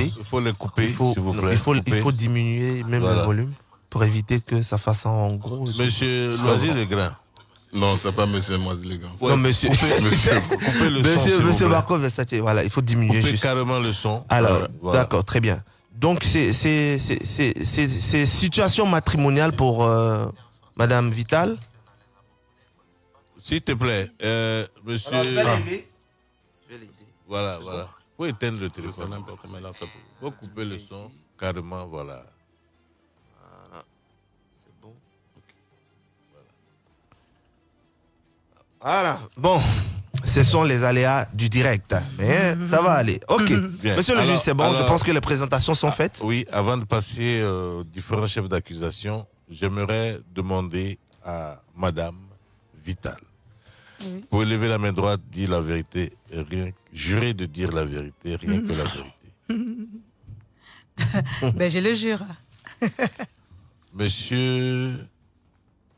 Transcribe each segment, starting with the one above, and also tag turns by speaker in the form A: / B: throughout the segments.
A: Il
B: faut les couper,
A: il faut,
B: s'il vous plaît.
A: Il faut, il faut diminuer même le volume pour éviter que ça fasse en gros.
B: Monsieur Loisir les grains.
C: Non, c'est pas Monsieur Loisir les grains.
A: non, Monsieur.
B: monsieur, coupez le
A: monsieur,
B: son.
A: Monsieur Marco Versace, voilà, il faut diminuer
B: coupez
A: juste.
B: carrément le son.
A: Alors, d'accord, très bien. Donc, c'est situation matrimoniale pour euh, Madame Vital
B: S'il te plaît, euh, monsieur.
A: Alors, je vais l'aider.
B: Voilà, voilà. Faut éteindre le téléphone. Il faut couper le son carrément, voilà.
A: Voilà. C'est bon. Voilà. Bon, ce sont les aléas du direct. Mais ça va aller. Ok. Monsieur le juge, c'est bon. je pense que les présentations sont faites.
B: Oui, avant de passer aux différents chefs d'accusation, j'aimerais demander à Madame Vital. Oui. Pour lever la main droite, dire la vérité, rien, jurer de dire la vérité, rien que la vérité.
D: ben, je le jure.
B: Monsieur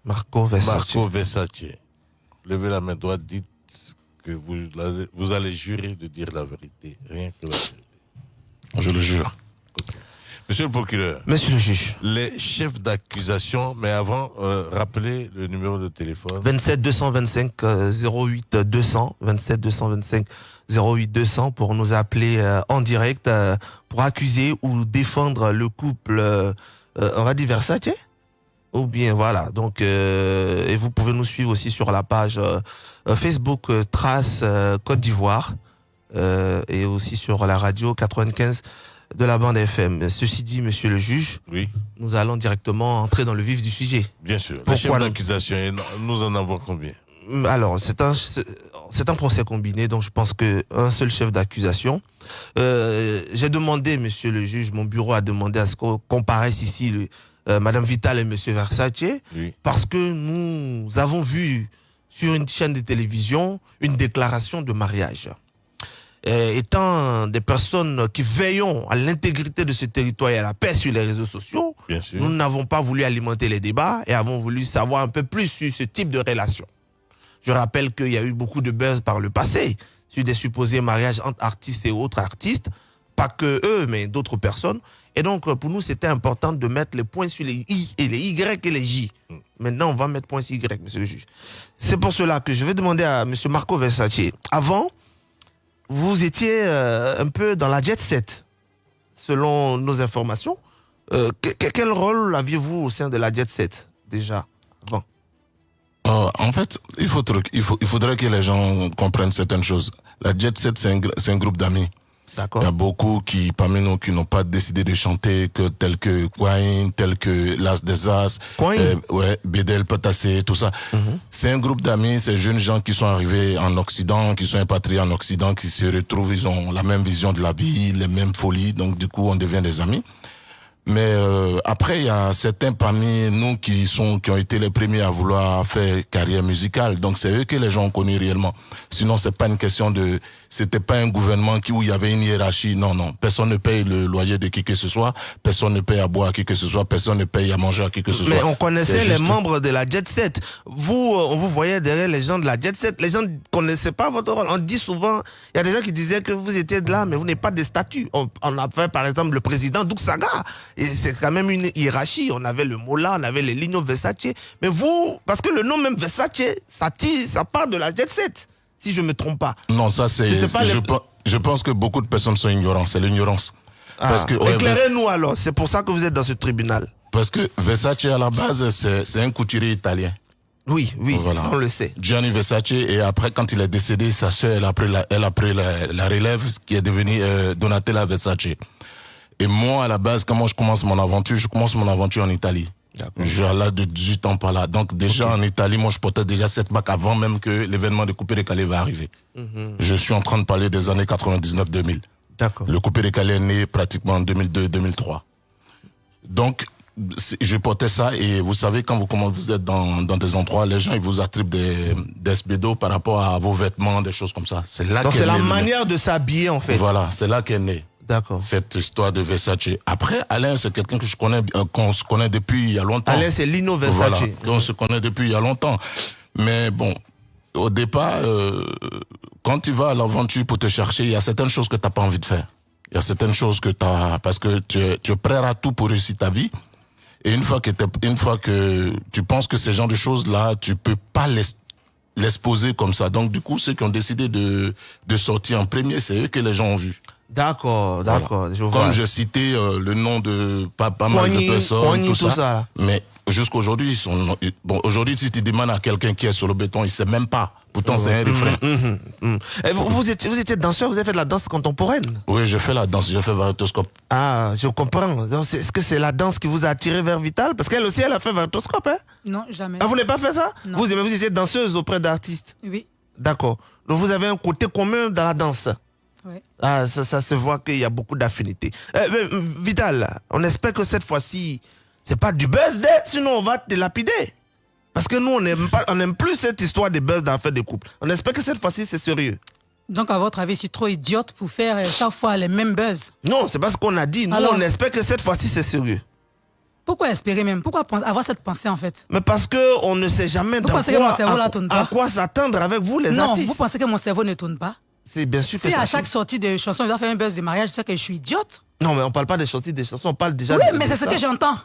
A: Marco Versace.
B: Marco Versace, levez la main droite, dites que vous, vous allez jurer de dire la vérité, rien que la vérité.
C: Je le jure.
B: Monsieur le procureur.
A: Monsieur le juge.
B: Les chefs d'accusation, mais avant, euh, rappelez le numéro de téléphone.
A: 27 225 08 200. 27 225 08 200 pour nous appeler euh, en direct euh, pour accuser ou défendre le couple, on va dire Versace ou bien voilà. Donc, et vous pouvez nous suivre aussi sur la page Facebook Trace Côte d'Ivoire et aussi sur la radio 95 de la bande FM. Ceci dit, monsieur le juge,
B: oui.
A: nous allons directement entrer dans le vif du sujet.
B: Bien sûr. Pourquoi d'accusation, nous en avons combien
A: Alors, c'est un, c'est un procès combiné, donc je pense qu'un seul chef d'accusation. Euh, j'ai demandé, monsieur le juge, mon bureau a demandé à ce qu'on comparaisse ici le, euh, Madame Vital et monsieur Versace, parce que nous avons vu sur une chaîne de télévision une déclaration de mariage. Euh, étant des personnes qui veillons à l'intégrité de ce territoire et à la paix sur les réseaux sociaux, nous n'avons pas voulu alimenter les débats et avons voulu savoir un peu plus sur ce type de relation. Je rappelle qu'il y a eu beaucoup de buzz par le passé sur des supposés mariages entre artistes et autres artistes, pas que eux, mais d'autres personnes. Et donc, pour nous, c'était important de mettre les points sur les I et les Y et les J. Maintenant, on va mettre points sur Y, monsieur le juge. C'est pour cela que je vais demander à monsieur Marco Versace, avant, vous étiez euh, un peu dans la jet set, selon nos informations. Euh, quel rôle aviez-vous au sein de la jet set, déjà, bon.
C: Euh, en fait, il, faut, il, il faudrait que les gens comprennent certaines choses. La jet set, c'est un, un groupe d'amis. Il y a beaucoup qui, parmi nous, qui n'ont pas décidé de chanter que tel que Quine, tel que Las des As, euh, ouais, Bedel, Patassé, tout ça. Mhm. C'est un groupe d'amis, ces jeunes gens qui sont arrivés en Occident, qui sont impatriés en Occident, qui se retrouvent, ils ont la même vision de la vie, les mêmes folies, donc du coup, on devient des amis. Mais euh, après, il y a certains parmi nous qui sont qui ont été les premiers à vouloir faire carrière musicale. Donc c'est eux que les gens ont connu réellement. Sinon, c'est pas une question de. C'était pas un gouvernement qui où il y avait une hiérarchie. Non, non. Personne ne paye le loyer de qui que ce soit. Personne ne paye à boire à qui que ce soit. Personne ne paye à manger à qui que ce soit.
A: Mais on connaissait les membres de la Jet Set. Vous, euh, on vous voyait derrière les gens de la Jet Set. Les gens ne connaissaient pas votre rôle. On dit souvent, il y a des gens qui disaient que vous étiez de là, mais vous n'êtes pas des statuts. On, on a fait par exemple le président Doug Saga et c'est quand même une hiérarchie. On avait le Mola, on avait les Lino Versace. Mais vous, parce que le nom même Versace, ça tire, ça part de la jet set, si je ne me trompe pas.
C: Non, ça c'est. Je, je, pense que beaucoup de personnes sont ignorantes. C'est l'ignorance.
A: Ah, éclairez-nous alors. C'est pour ça que vous êtes dans ce tribunal.
C: Parce que Versace à la base, c'est un couturier italien.
A: Oui, oui, on le sait.
C: Gianni Versace, et après, quand il est décédé, sa sœur, elle a pris la, elle a pris la, la relève, qui est devenue euh, Donatella Versace. Et moi, à la base, moi je commence mon aventure, je commence mon aventure en Italie. J'ai l'âge de 18 ans par là. Donc déjà en Italie, moi je portais déjà cette marque avant même que l'événement de Coupé décalé va arriver. Mhm. Je suis en train de parler des années 99-2000.
A: D'accord.
C: Le Coupé décalé est né pratiquement en 2002-2003. Donc je portais ça et vous savez quand vous comment vous êtes dans, dans des endroits, les gens ils vous attribuent des, des spédos par rapport à vos vêtements, des choses comme ça.
A: C'est là. Donc c'est la manière de s'habiller en fait.
C: Voilà, c'est là qu'est né.
A: D'accord.
C: Cette histoire de Versace. Après, Alain, c'est quelqu'un que je connais, euh, qu'on se connaît depuis il y a longtemps.
A: Alain, c'est Lino Versace. Voilà,
C: on se connaît depuis il y a longtemps. Mais bon, au départ, euh, quand tu vas à l'aventure pour te chercher, il y a certaines choses que tu n'as pas envie de faire. Il y a certaines choses que tu as, parce que tu es, tu es prêt à tout pour réussir ta vie. Et une fois que, une fois que tu penses que ces genres de choses-là, tu peux pas l'exposer comme ça. Donc, du coup, ceux qui ont décidé de, de sortir en premier, c'est eux que les gens ont vu.
A: D'accord, d'accord.
C: Comme j'ai cité euh, le nom de pas, pas mal de personnes, tout, ça. Mais jusqu'aujourd'hui, ils sont bon. Aujourd'hui, si tu demandes à quelqu'un qui est sur le béton, il sait même pas. Pourtant, c'est un mmh, refrain.
A: Mmh, mmh, Et vous, vous, étiez, vous étiez danseur, vous avez fait de la danse contemporaine?
C: Oui, je fais la danse, je fais varotoscope.
A: Ah, je comprends. Est-ce que c'est la danse qui vous a attiré vers Vital? Parce qu'elle aussi, elle a fait varotoscope, hein?
D: Non, jamais.
A: Ah, vous n'avez pas fait ça? Non. Vous, vous étiez danseuse auprès d'artistes
D: Oui.
A: D'accord. Donc, vous avez un côté commun dans la danse Ah, ça, ça se voit qu'il y a beaucoup d'affinités. Euh, Vital, on espère que cette fois-ci, c'est pas du buzz, sinon on va te lapider. Parce que nous, on n'aime on plus cette histoire de buzz d'affaires de couple. On espère que cette fois-ci, c'est sérieux.
D: Donc, à votre avis, je suis trop idiote pour faire euh, chaque fois les mêmes buzz
A: Non, c'est pas ce qu'on a dit. Nous, on espère que cette fois-ci, c'est sérieux.
D: Pourquoi espérer même? Pourquoi avoir cette pensée en fait?
A: Mais parce que on ne sait jamais
D: vous pensez que mon cerveau à, tourne pas?
A: à quoi s'attendre avec vous les
D: non,
A: artistes?
D: Non, vous pensez que mon cerveau ne tourne pas?
A: C'est bien sûr
D: que Si à chaque sortie de chanson, il doit faire un buzz de mariage, je sais que je suis idiote.
A: Non, mais on parle pas des sorties des chansons, on parle déjà
D: Oui, mais c'est ce que j'entends.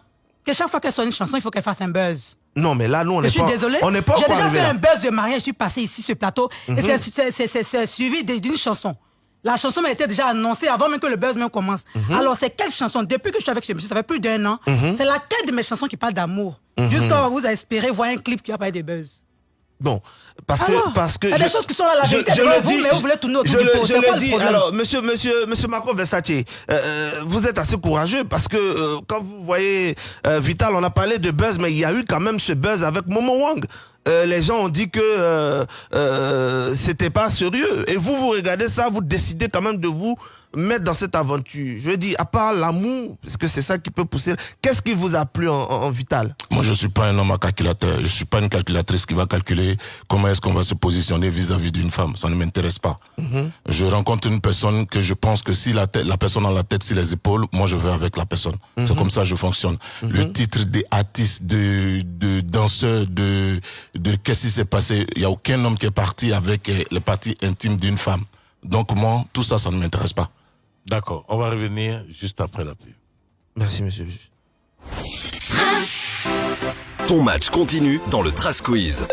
D: Que chaque fois qu'elle sort une chanson, il faut qu'elle fasse un buzz.
A: Non, mais là, nous, on
D: n'est
A: pas...
D: Je suis désolée.
A: On n'est pas
D: J'ai déjà fait un buzz de mariage, je suis passé ici le plateau, et
A: Mhm.
D: c'est suivi d'une chanson. La chanson m'a été déjà annoncée avant même que le buzz même commence.
A: Mhm.
D: Alors, c'est quelle chanson? Depuis que je suis avec ce monsieur, ça fait plus d'un an,
A: Mhm.
D: c'est laquelle de mes chansons qui parle d'amour? Jusqu'à vous espérez voir un clip qui a pas de buzz.
A: Bon, parce que parce que
D: il y a des choses qui sont à la vérité devant vous, mais vous voulez tourner autour
A: je
D: du
A: le,
D: pot.
A: je le
D: le
A: dis. Alors, monsieur, monsieur, monsieur Marco Versace, euh, euh, vous êtes assez courageux parce que euh, quand vous voyez euh, Vital, on a parlé de buzz, mais il y a eu quand même ce buzz avec Momo Wang. Euh, les gens ont dit que euh, euh, c'était pas sérieux. Et vous, vous regardez ça, vous décidez quand même de vous mettre dans cette aventure. Je veux dire, à part l'amour, parce que c'est ça qui peut pousser. Qu'est-ce qui vous a plu en, en, en, Vital?
C: Moi, je suis pas un homme à calculateur. Je suis pas une calculatrice qui va calculer comment est-ce qu'on va se positionner vis-à-vis d'une femme. Ça ne m'intéresse pas.
A: Mm
C: -hmm. Je rencontre une personne que je pense que si la, tête, la personne a la tête sur les épaules, moi, je vais avec la personne. Mm -hmm. C'est comme ça que je fonctionne.
A: Mhm.
C: Le titre des artistes, de, de danseurs, de, de qu'est-ce qui s'est passé? Il y a aucun homme qui est parti avec euh, les parties intimes d'une femme. Donc moi, tout ça, ça ne m'intéresse pas.
B: D'accord, on va revenir juste après la pub.
A: Merci, monsieur le juge.
E: Ton match continue dans le Trace Quiz.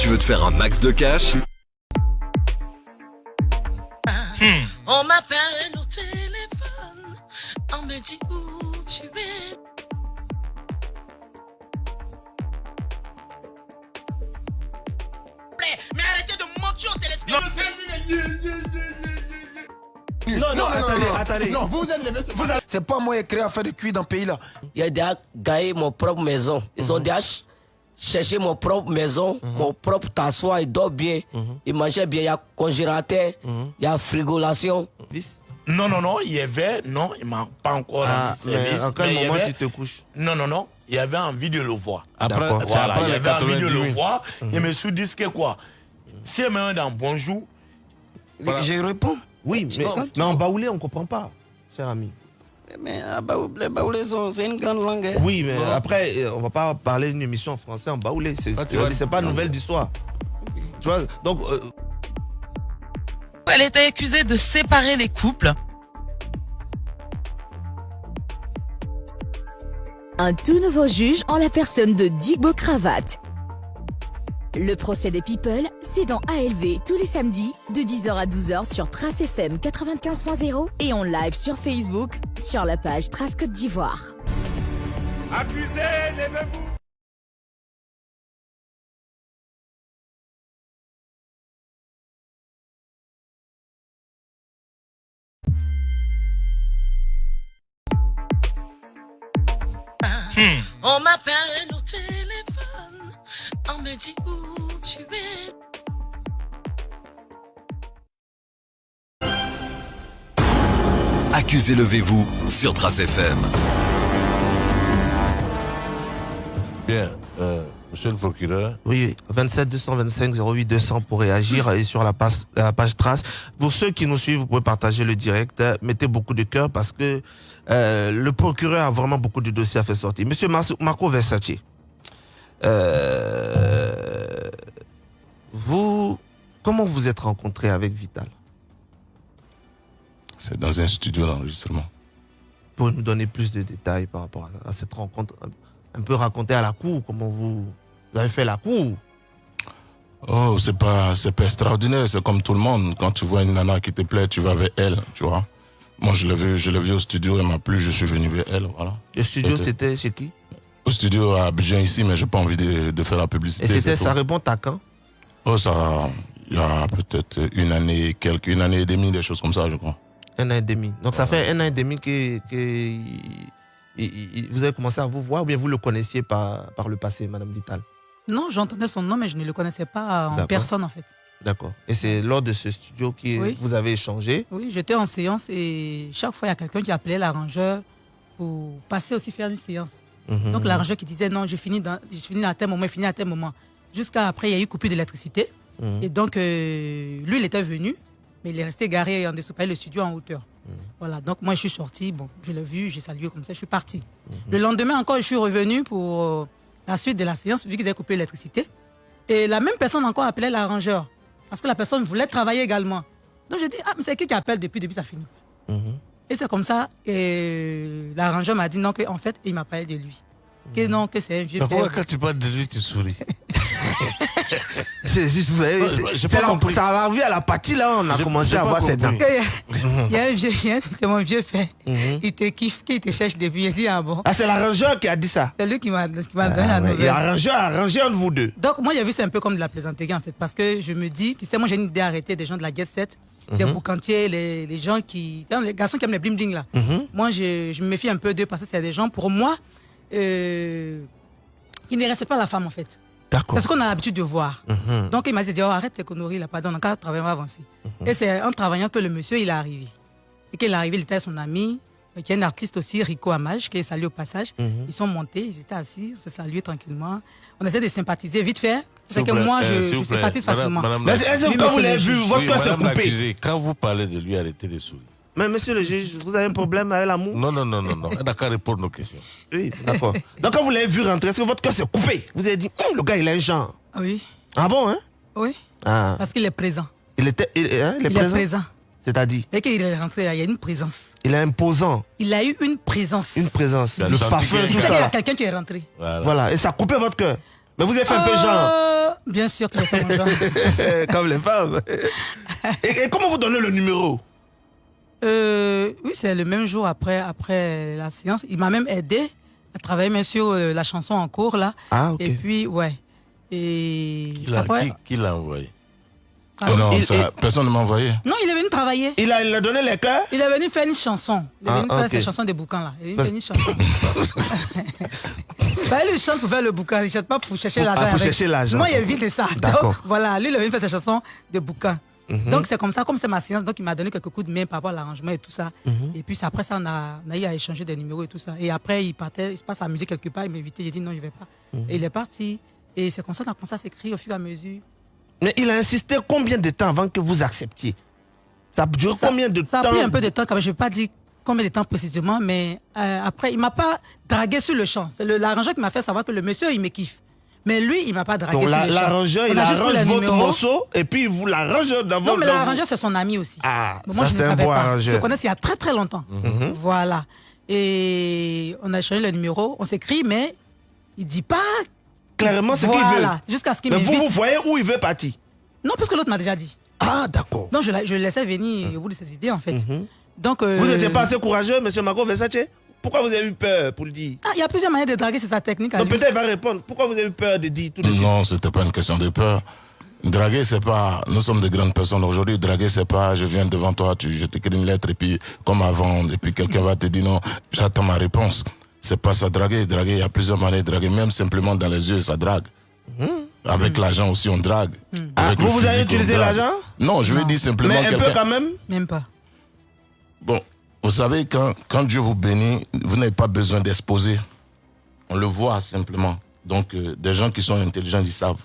E: Tu veux te faire un max de cash?
F: Hmm. On m'appelle au téléphone, on me dit où tu es. Mais arrêtez de mentir au téléspectateur.
A: Non, non, non, attendez, non, attendez.
G: Non, vous êtes les vous êtes... C'est pas moi qui ai créé à faire de cuit dans ce pays-là.
H: Il a déjà gagné mon propre maison. Ils mm -hmm. ont déjà cherché mon propre maison, mm -hmm. mon propre tassoir, il dort bien, mm -hmm. il mangeait bien, il y a congélateur, il y a frigolation.
G: Non, non, non, il y avait, non, il m'a pas encore
A: ah, rendu service. En quel moment avait, tu te couches
G: Non, non, non, il y avait envie de le voir.
B: Après,
G: voilà,
B: après
G: il y avait envie de le voir. Je me suis dit que quoi? Si elle me dans bonjour,
H: voilà. je réponds.
A: Oui, mais, mais en baoulé, on ne comprend pas, cher ami.
H: Mais les baoulés, c'est une grande langue. Hein.
A: Oui, mais bon. après, on ne va pas parler d'une émission en français en baoulé. C'est ah, pas nouvelle du soir. Tu vois, donc. Euh...
F: Elle était accusée de séparer les couples.
I: Un tout nouveau juge en la personne de Digbo Cravate. Le procès des People, c'est dans ALV tous les samedis de 10h à 12h sur Trace FM 95.0 et en live sur Facebook sur la page Trace Côte d'Ivoire.
J: Levez-vous
F: Hmm. On m'appelle on me dit où tu es.
E: Accusez levez-vous sur Trace FM.
B: Bien, euh, monsieur le procureur.
A: Oui, 27 225 08 200 pour réagir et sur la page, la page Trace. Pour ceux qui nous suivent, vous pouvez partager le direct. Mettez beaucoup de cœur parce que euh, le procureur a vraiment beaucoup de dossiers à faire sortir. Monsieur Marco Versace, euh, vous, comment vous êtes rencontré avec Vital?
C: C'est dans un studio d'enregistrement.
A: Pour nous donner plus de détails par rapport à, cette rencontre, un, peu raconter à la cour comment vous, avez fait la cour?
C: Oh, c'est pas, c'est pas extraordinaire. C'est comme tout le monde. Quand tu vois une nana qui te plaît, tu vas vers elle, tu vois. Moi, je l'ai vu, je l'ai vu au studio, elle m'a plu, je suis venu vers elle, voilà.
A: Le studio, c'était chez qui?
C: Au studio à Abidjan ici, mais j'ai pas envie de, faire la publicité.
A: Et c'était, ça répond à quand?
C: Oh, ça, il y a peut-être une année, quelques, une année et demie, des choses comme ça, je crois.
A: Un an et demi. Donc ça fait un an et demi que, que vous avez commencé à vous voir ou bien vous le connaissiez par, par le passé, Madame Vital?
D: Non, j'entendais son nom, mais je ne le connaissais pas en personne, en fait.
A: D'accord. Et c'est lors de ce studio que vous avez échangé?
D: Oui, j'étais en séance et chaque fois, il y a quelqu'un qui appelait l'arrangeur pour passer aussi faire une séance. Mhm. Donc l'arrangeur qui disait non, je finis, dans, je finis à tel moment, je finis à tel moment. Jusqu'à après, il y a eu coupure d'électricité. Mhm. Et donc, euh, lui, il était venu, mais il est resté garé en dessous, le studio en hauteur. Mhm. Voilà, donc moi, je suis sorti, bon, je l'ai vu, j'ai salué comme ça, je suis parti. Le lendemain encore, je suis revenu pour euh, la suite de la séance, vu qu'ils avaient coupé l'électricité. Et la même personne encore appelait l'arrangeur. Parce que la personne voulait travailler également. Donc je dis, ah, mais c'est qui qui appelle depuis, depuis ça finit. Et c'est comme ça, et l'arrangeur m'a dit non, qu'en fait, il m'a parlé de lui. Que non, que c'est un vieux
B: Pourquoi quand tu parles de lui, tu souris?
A: C'est juste, vous savez, ça a arrivé à la partie là, on a commencé à voir cette dents.
D: Il y a un vieux chien, c'est mon vieux père. Mhm. Il te kiffe, il te cherche depuis. Il dit, ah bon.
A: Ah, c'est l'arrangeur qui a dit ça
D: C'est lui qui m'a donné ah, la nouvelle.
A: Et l'arrangeur a arrangé entre vous deux.
D: Donc, moi, j'ai vu c'est un peu comme de la plaisanterie en fait, parce que je me dis, tu sais, moi, j'ai une idée d'arrêter des gens de la Get Set les mhm. boucantiers, les, les, gens qui. Les garçons qui aiment les bling bling là. Mhm. Moi, je, je, me méfie un peu d'eux parce que c'est des gens, pour moi, euh, ils ne respectent pas la femme en fait. C'est ce qu'on a l'habitude de voir. Mhm. Donc il m'a dit oh, arrête tes conneries là, pardon, on a travailler, on va avancer. Et c'est en travaillant que le monsieur il est arrivé. Et qu'il est arrivé, il était son ami, qui est un artiste aussi, Rico Amage, qui est salué au passage. Ils sont montés, ils étaient assis, on s'est salué tranquillement. On essaie de sympathiser vite fait. C'est que moi, je, je sympathise facilement.
A: Est-ce que vous l'avez vu, votre cœur s'est coupé
B: Quand vous parlez de lui, arrêtez de sourire.
A: Mais monsieur le juge, vous avez un problème avec l'amour?
B: Non, non, non, non, non. D'accord, répondre nos questions.
A: Oui, d'accord. Donc quand vous l'avez vu rentrer, est-ce que votre cœur s'est coupé? Vous avez dit, hum, le gars, il a un genre.
D: Ah oui.
A: Ah bon, hein?
D: Oui. Ah. Parce qu'il est présent.
A: Il, était, il, hein, il est présent. Est présent? C'est-à-dire?
D: Dès qu'il est rentré, il y a une présence.
A: Il est imposant.
D: Il a eu une présence.
A: Une présence. Le parfum,
D: tout ça. Il y a quelqu'un qui est rentré.
A: Voilà. Et ça a coupé votre cœur. Mais vous avez fait un peu genre.
D: Euh, bien sûr que j'ai fait mon genre.
A: Comme les femmes. et, comment vous donnez le numéro?
D: Euh, Oui, c'est le même jour après, après la séance. Il m'a même aidé à travailler bien sur euh, la chanson en cours là.
A: Ah, ok.
D: Et puis, ouais. Et
B: qui l'a envoyé?
C: Ah, non, personne ne m'a envoyé.
D: Non, il est venu travailler.
A: Il a, il a donné les cœurs
D: Il est venu faire une chanson. Il est ah, venu faire ses chansons des bouquins là. Il est venu faire une chanson. bah, lui, il chante pour faire le bouquin. Il ne chante pas pour chercher l'argent.
A: pour chercher l'argent.
D: Moi, il évite ça. Donc, voilà, lui, il est venu faire ses chansons de bouquins. Mhm. Donc, c'est comme ça, comme c'est ma séance, donc il m'a donné quelques coups de main par rapport à l'arrangement et tout ça. Mhm. Et puis, après ça, on a, on a eu à échanger des numéros et tout ça. Et après, il partait, il se passe à musique quelque part, il il a dit non, je ne vais pas. Mhm. Et il est parti. Et c'est comme ça qu'on a commencé à s'écrire au fur et à mesure.
A: Mais il a insisté combien de temps avant que vous acceptiez? Ça dure combien de temps
D: Ça a pris un peu de temps, quand même. je ne vais pas dire combien de temps précisément, mais euh, après, il ne m'a pas dragué sur le champ. C'est l'arrangeur qui m'a fait savoir que le monsieur, il me kiffe. Mais lui, il ne m'a pas dragué champ.
A: L'arrangeur, il arrange votre morceau et puis vous l'arrange dans votre...
D: Non, mais l'arrangeur, c'est son ami aussi.
A: Ah, moi, je ne savais pas. Arrangeur.
D: Je connais il y a très très longtemps. Mhm. Voilà. Et on a changé le numéro, on s'écrit, mais il ne dit pas
A: clairement ce qu'il veut.
D: Jusqu'à ce qu'il
A: Mais vous, vous voyez où il veut partir?
D: Non, parce que l'autre m'a déjà dit.
A: Ah, d'accord.
D: Donc, je, je le laissais venir au bout de ses idées, en fait. Mhm. Donc, euh,
A: Vous n'étiez pas assez courageux, monsieur Marco Versace? Pourquoi vous avez eu peur pour le dire?
D: Ah, il y a plusieurs manières de draguer, c'est sa technique.
A: Donc, peut-être il va répondre. Pourquoi vous avez eu peur de dire tout de suite?
C: Non, c'était pas une question de peur. Draguer, c'est pas. Nous sommes de grandes personnes aujourd'hui. Draguer, c'est pas. Je viens devant toi, tu, je t'écris une lettre et puis comme avant, et puis quelqu'un va te dire non. J'attends ma réponse. C'est pas ça draguer. Draguer, il y a plusieurs manières de draguer. Même simplement dans les yeux, ça drague. Mmh. Avec mmh. l'argent aussi, on drague.
A: Mmh. Ah, vous, vous avez utilisé l'argent?
C: Non, je veux dire simplement.
A: Mais un peu quand même?
D: Même pas.
C: Bon, vous savez, quand, quand Dieu vous bénit, vous n'avez pas besoin d'exposer. On le voit simplement. Donc, euh, des gens qui sont intelligents, ils savent.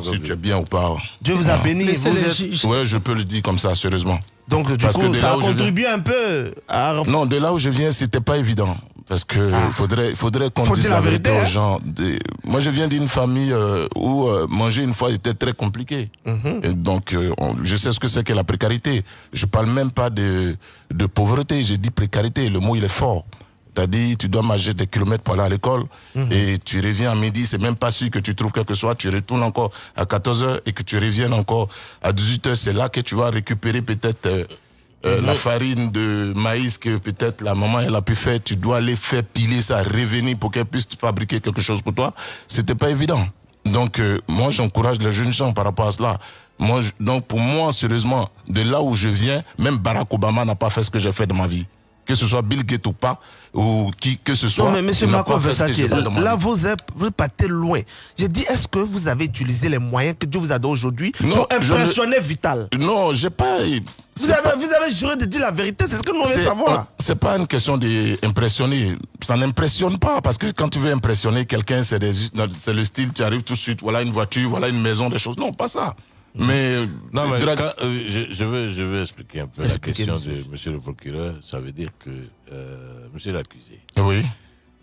C: si tu es bien ou pas.
A: Dieu vous a béni.
C: Vous Ouais, je peux le dire comme ça, sérieusement.
A: Donc, du coup, ça a contribué un peu à...
C: Non, de là où je viens, c'était pas évident. Parce que ah. faudrait, faudrait qu'on dise la, vérité, aux hein. gens. Moi, je viens d'une famille euh, où euh, manger une fois était très compliqué. Mhm. Et donc, euh, je sais ce que c'est que la précarité. Je parle même pas de, de pauvreté. J'ai dit précarité. Le mot, il est fort. T'as dit, tu dois marcher des kilomètres pour aller à l'école mhm. et tu reviens à midi, c'est même pas sûr que tu trouves quelque chose. Tu retournes encore à 14 heures et que tu reviennes encore à 18 heures. C'est là que tu vas récupérer peut-être euh, la farine de maïs que peut-être la maman elle a pu faire, tu dois aller faire piler ça, revenir pour qu'elle puisse fabriquer quelque chose pour toi. C'était pas évident. Donc euh, moi j'encourage les jeunes gens par rapport à cela. Moi, donc pour moi, sérieusement, de là où je viens, même Barack Obama n'a pas fait ce que j'ai fait dans ma vie que ce soit Bill Gates ou pas, ou qui que ce soit.
A: Non, mais monsieur Marco Versace, là, vous êtes, vous partez loin. J'ai dit, est-ce que vous avez utilisé les moyens que Dieu vous a donnés aujourd'hui pour impressionner Vital?
C: Non, j'ai pas.
A: Vous avez, vous avez juré de dire la vérité, c'est ce que nous voulons savoir.
C: C'est pas une question d'impressionner. Ça n'impressionne pas, parce que quand tu veux impressionner quelqu'un, c'est le style, tu arrives tout de suite, voilà une voiture, voilà une maison, des choses. Non, pas ça. Mais,
B: non, mais euh, je, veux, je veux expliquer un peu la question de Monsieur le procureur. Ça veut dire que euh, Monsieur l'accusé.
C: Oui.